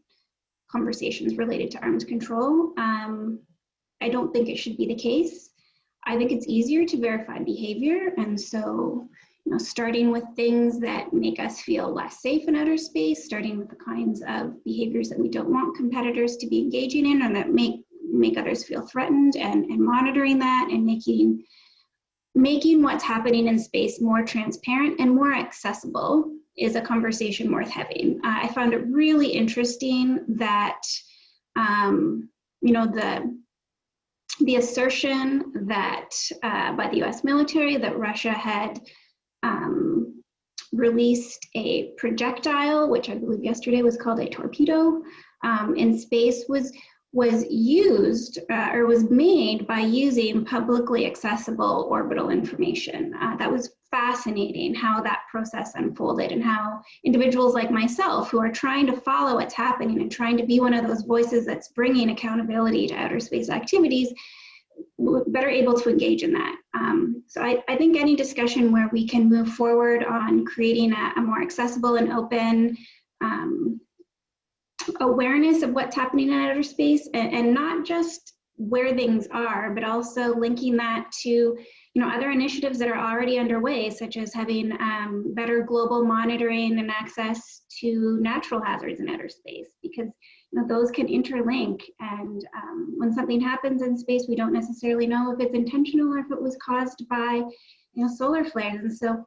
conversations related to arms control. Um, I don't think it should be the case. I think it's easier to verify behavior. And so, know, starting with things that make us feel less safe in outer space, starting with the kinds of behaviors that we don't want competitors to be engaging in or that make make others feel threatened and, and monitoring that and making making what's happening in space more transparent and more accessible is a conversation worth having. Uh, I found it really interesting that, um, you know, the the assertion that uh, by the U.S. military that Russia had um, released a projectile, which I believe yesterday was called a torpedo, um, in space was was used uh, or was made by using publicly accessible orbital information. Uh, that was fascinating how that process unfolded and how individuals like myself who are trying to follow what's happening and trying to be one of those voices that's bringing accountability to outer space activities better able to engage in that. Um, so I, I, think any discussion where we can move forward on creating a, a more accessible and open um, awareness of what's happening in outer space and, and not just where things are, but also linking that to you know other initiatives that are already underway, such as having um, better global monitoring and access to natural hazards in outer space, because you know those can interlink. And um, when something happens in space, we don't necessarily know if it's intentional or if it was caused by you know solar flares. And so,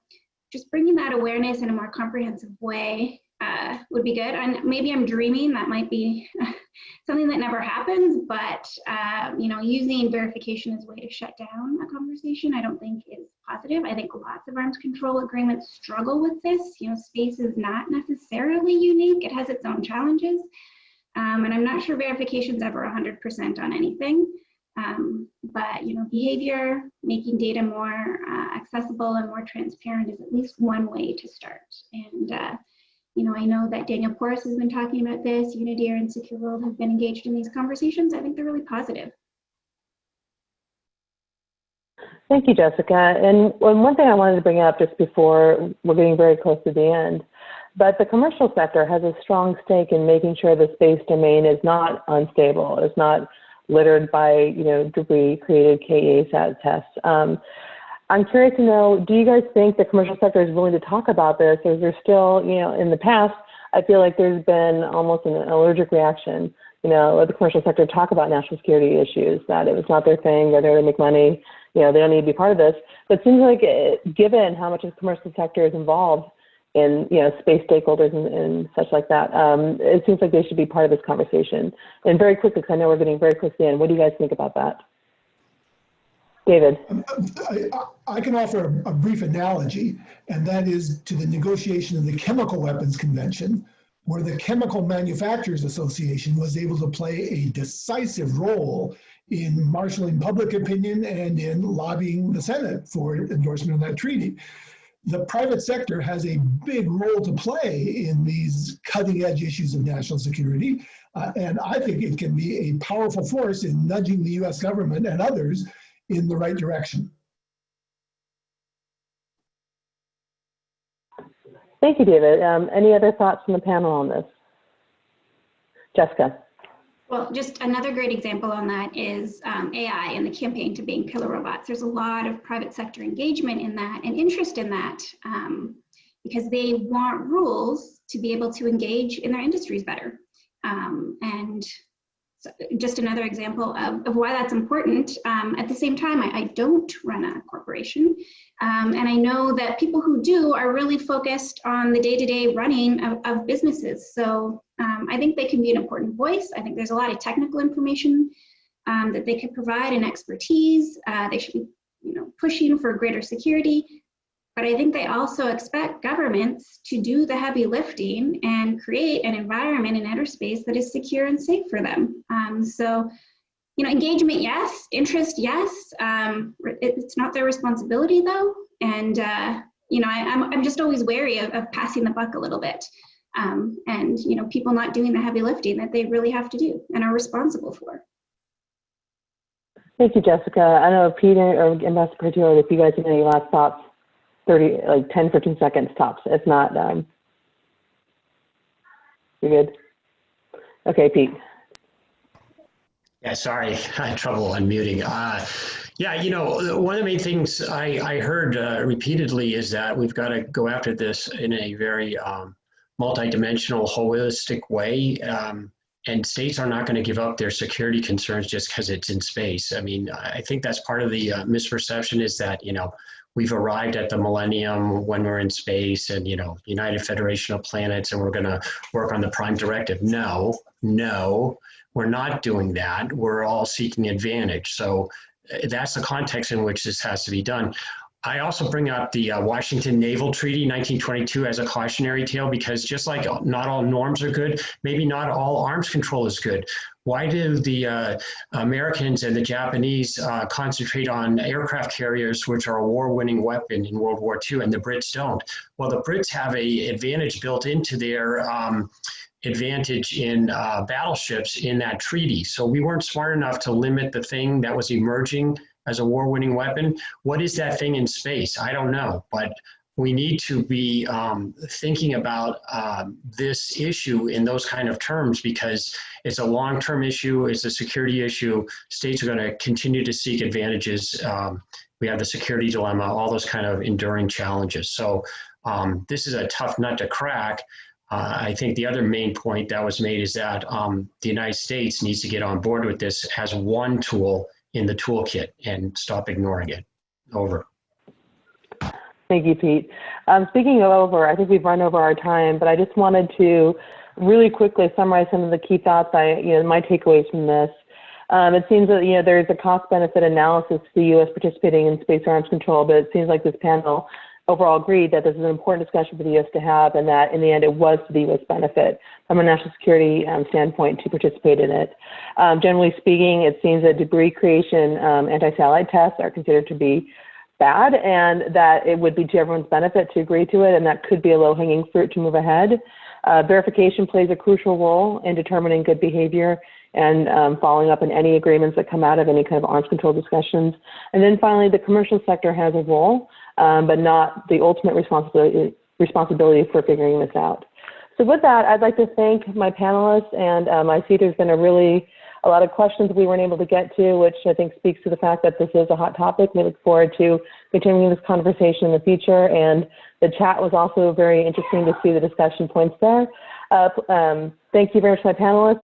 just bringing that awareness in a more comprehensive way uh, would be good. And maybe I'm dreaming, that might be something that never happens, but uh, you know, using verification as a way to shut down a conversation, I don't think is positive. I think lots of arms control agreements struggle with this. You know, space is not necessarily unique. It has its own challenges. Um, and I'm not sure verification is ever 100% on anything. Um, but you know, behavior, making data more uh, accessible and more transparent is at least one way to start. And uh, you know, I know that Daniel Porras has been talking about this, UNIDIR and Secure World have been engaged in these conversations. I think they're really positive. Thank you, Jessica. And one thing I wanted to bring up just before we're getting very close to the end, but the commercial sector has a strong stake in making sure the space domain is not unstable, is not littered by, you know, debris created KEA tests. Um, I'm curious to know, do you guys think the commercial sector is willing to talk about this? Or is there still, you know, in the past, I feel like there's been almost an allergic reaction, you know, let the commercial sector talk about national security issues, that it was not their thing, they're there to make money, you know, they don't need to be part of this. But it seems like it, given how much the commercial sector is involved in, you know, space stakeholders and, and such like that, um, it seems like they should be part of this conversation. And very quickly, because I know we're getting very close to the end, what do you guys think about that? David. I, I can offer a, brief analogy, and that is to the negotiation of the Chemical Weapons Convention, where the Chemical Manufacturers Association was able to play a decisive role in marshaling public opinion and in lobbying the Senate for endorsement of that treaty. The private sector has a big role to play in these cutting edge issues of national security. Uh, and I think it can be a powerful force in nudging the US government and others in the right direction. Thank you, David. Um, any other thoughts from the panel on this? Jessica. Well, just another great example on that is um, AI and the campaign to ban killer robots. There's a lot of private sector engagement in that and interest in that um, because they want rules to be able to engage in their industries better. Um, and just another example of, of why that's important. Um, at the same time, I, I, don't run a corporation. Um, and I know that people who do are really focused on the day-to-day -day running of, of, businesses. So um, I think they can be an important voice. I think there's a lot of technical information um, that they could provide and expertise. Uh, they should be you know, pushing for greater security. But I think they also expect governments to do the heavy lifting and create an environment in outer space that is secure and safe for them. Um, so, you know, engagement, yes. Interest, yes. Um, it, it's not their responsibility though. And, uh, you know, I, I'm, I'm just always wary of, of passing the buck a little bit. Um, and, you know, people not doing the heavy lifting that they really have to do and are responsible for. Thank you, Jessica. I don't know if Pete or Ambassador Curtio, if you guys have any last thoughts, 30, like 10, 15 seconds tops. If not, um, you're good. Okay, Pete. Yeah, sorry, I had trouble unmuting. Uh, yeah, you know, one of the main things I, I heard uh, repeatedly is that we've got to go after this in a very um, multidimensional, holistic way. Um, and states are not going to give up their security concerns just because it's in space. I mean, I think that's part of the uh, misperception is that, you know, we've arrived at the millennium when we're in space and, you know, United Federation of Planets and we're going to work on the prime directive. No, no, we're not doing that. We're all seeking advantage. So uh, that's the context in which this has to be done. I also bring up the uh, Washington Naval Treaty 1922 as a cautionary tale because just like not all norms are good, maybe not all arms control is good. Why do the uh, Americans and the Japanese uh, concentrate on aircraft carriers, which are a war-winning weapon in World War II, and the Brits don't? Well, the Brits have a advantage built into their um, advantage in uh, battleships in that treaty. So we weren't smart enough to limit the thing that was emerging as a war-winning weapon. What is that thing in space? I don't know, but we need to be um, thinking about um, this issue in those kind of terms because it's a long-term issue, it's a security issue. States are going to continue to seek advantages. Um, we have the security dilemma, all those kind of enduring challenges. So um, this is a tough nut to crack. Uh, I think the other main point that was made is that um, the United States needs to get on board with this as one tool in the toolkit and stop ignoring it. Over. Thank you, Pete. Um, speaking of over, I think we've run over our time, but I just wanted to really quickly summarize some of the key thoughts I, you know, my takeaways from this. Um, it seems that, you know, there's a cost benefit analysis to the U.S. participating in space arms control, but it seems like this panel overall agreed that this is an important discussion for the U.S. to have and that in the end it was to the U.S. benefit from a national security um, standpoint to participate in it. Um, generally speaking, it seems that debris creation um, anti-satellite tests are considered to be bad and that it would be to everyone's benefit to agree to it and that could be a low-hanging fruit to move ahead. Uh, verification plays a crucial role in determining good behavior and um, following up on any agreements that come out of any kind of arms control discussions. And then finally, the commercial sector has a role um, but not the ultimate responsibility, responsibility for figuring this out. So with that, I'd like to thank my panelists, and um, I see there's been a really a lot of questions we weren't able to get to, which I think speaks to the fact that this is a hot topic. We look forward to continuing this conversation in the future, and the chat was also very interesting to see the discussion points there. Uh, um, thank you very much, my panelists.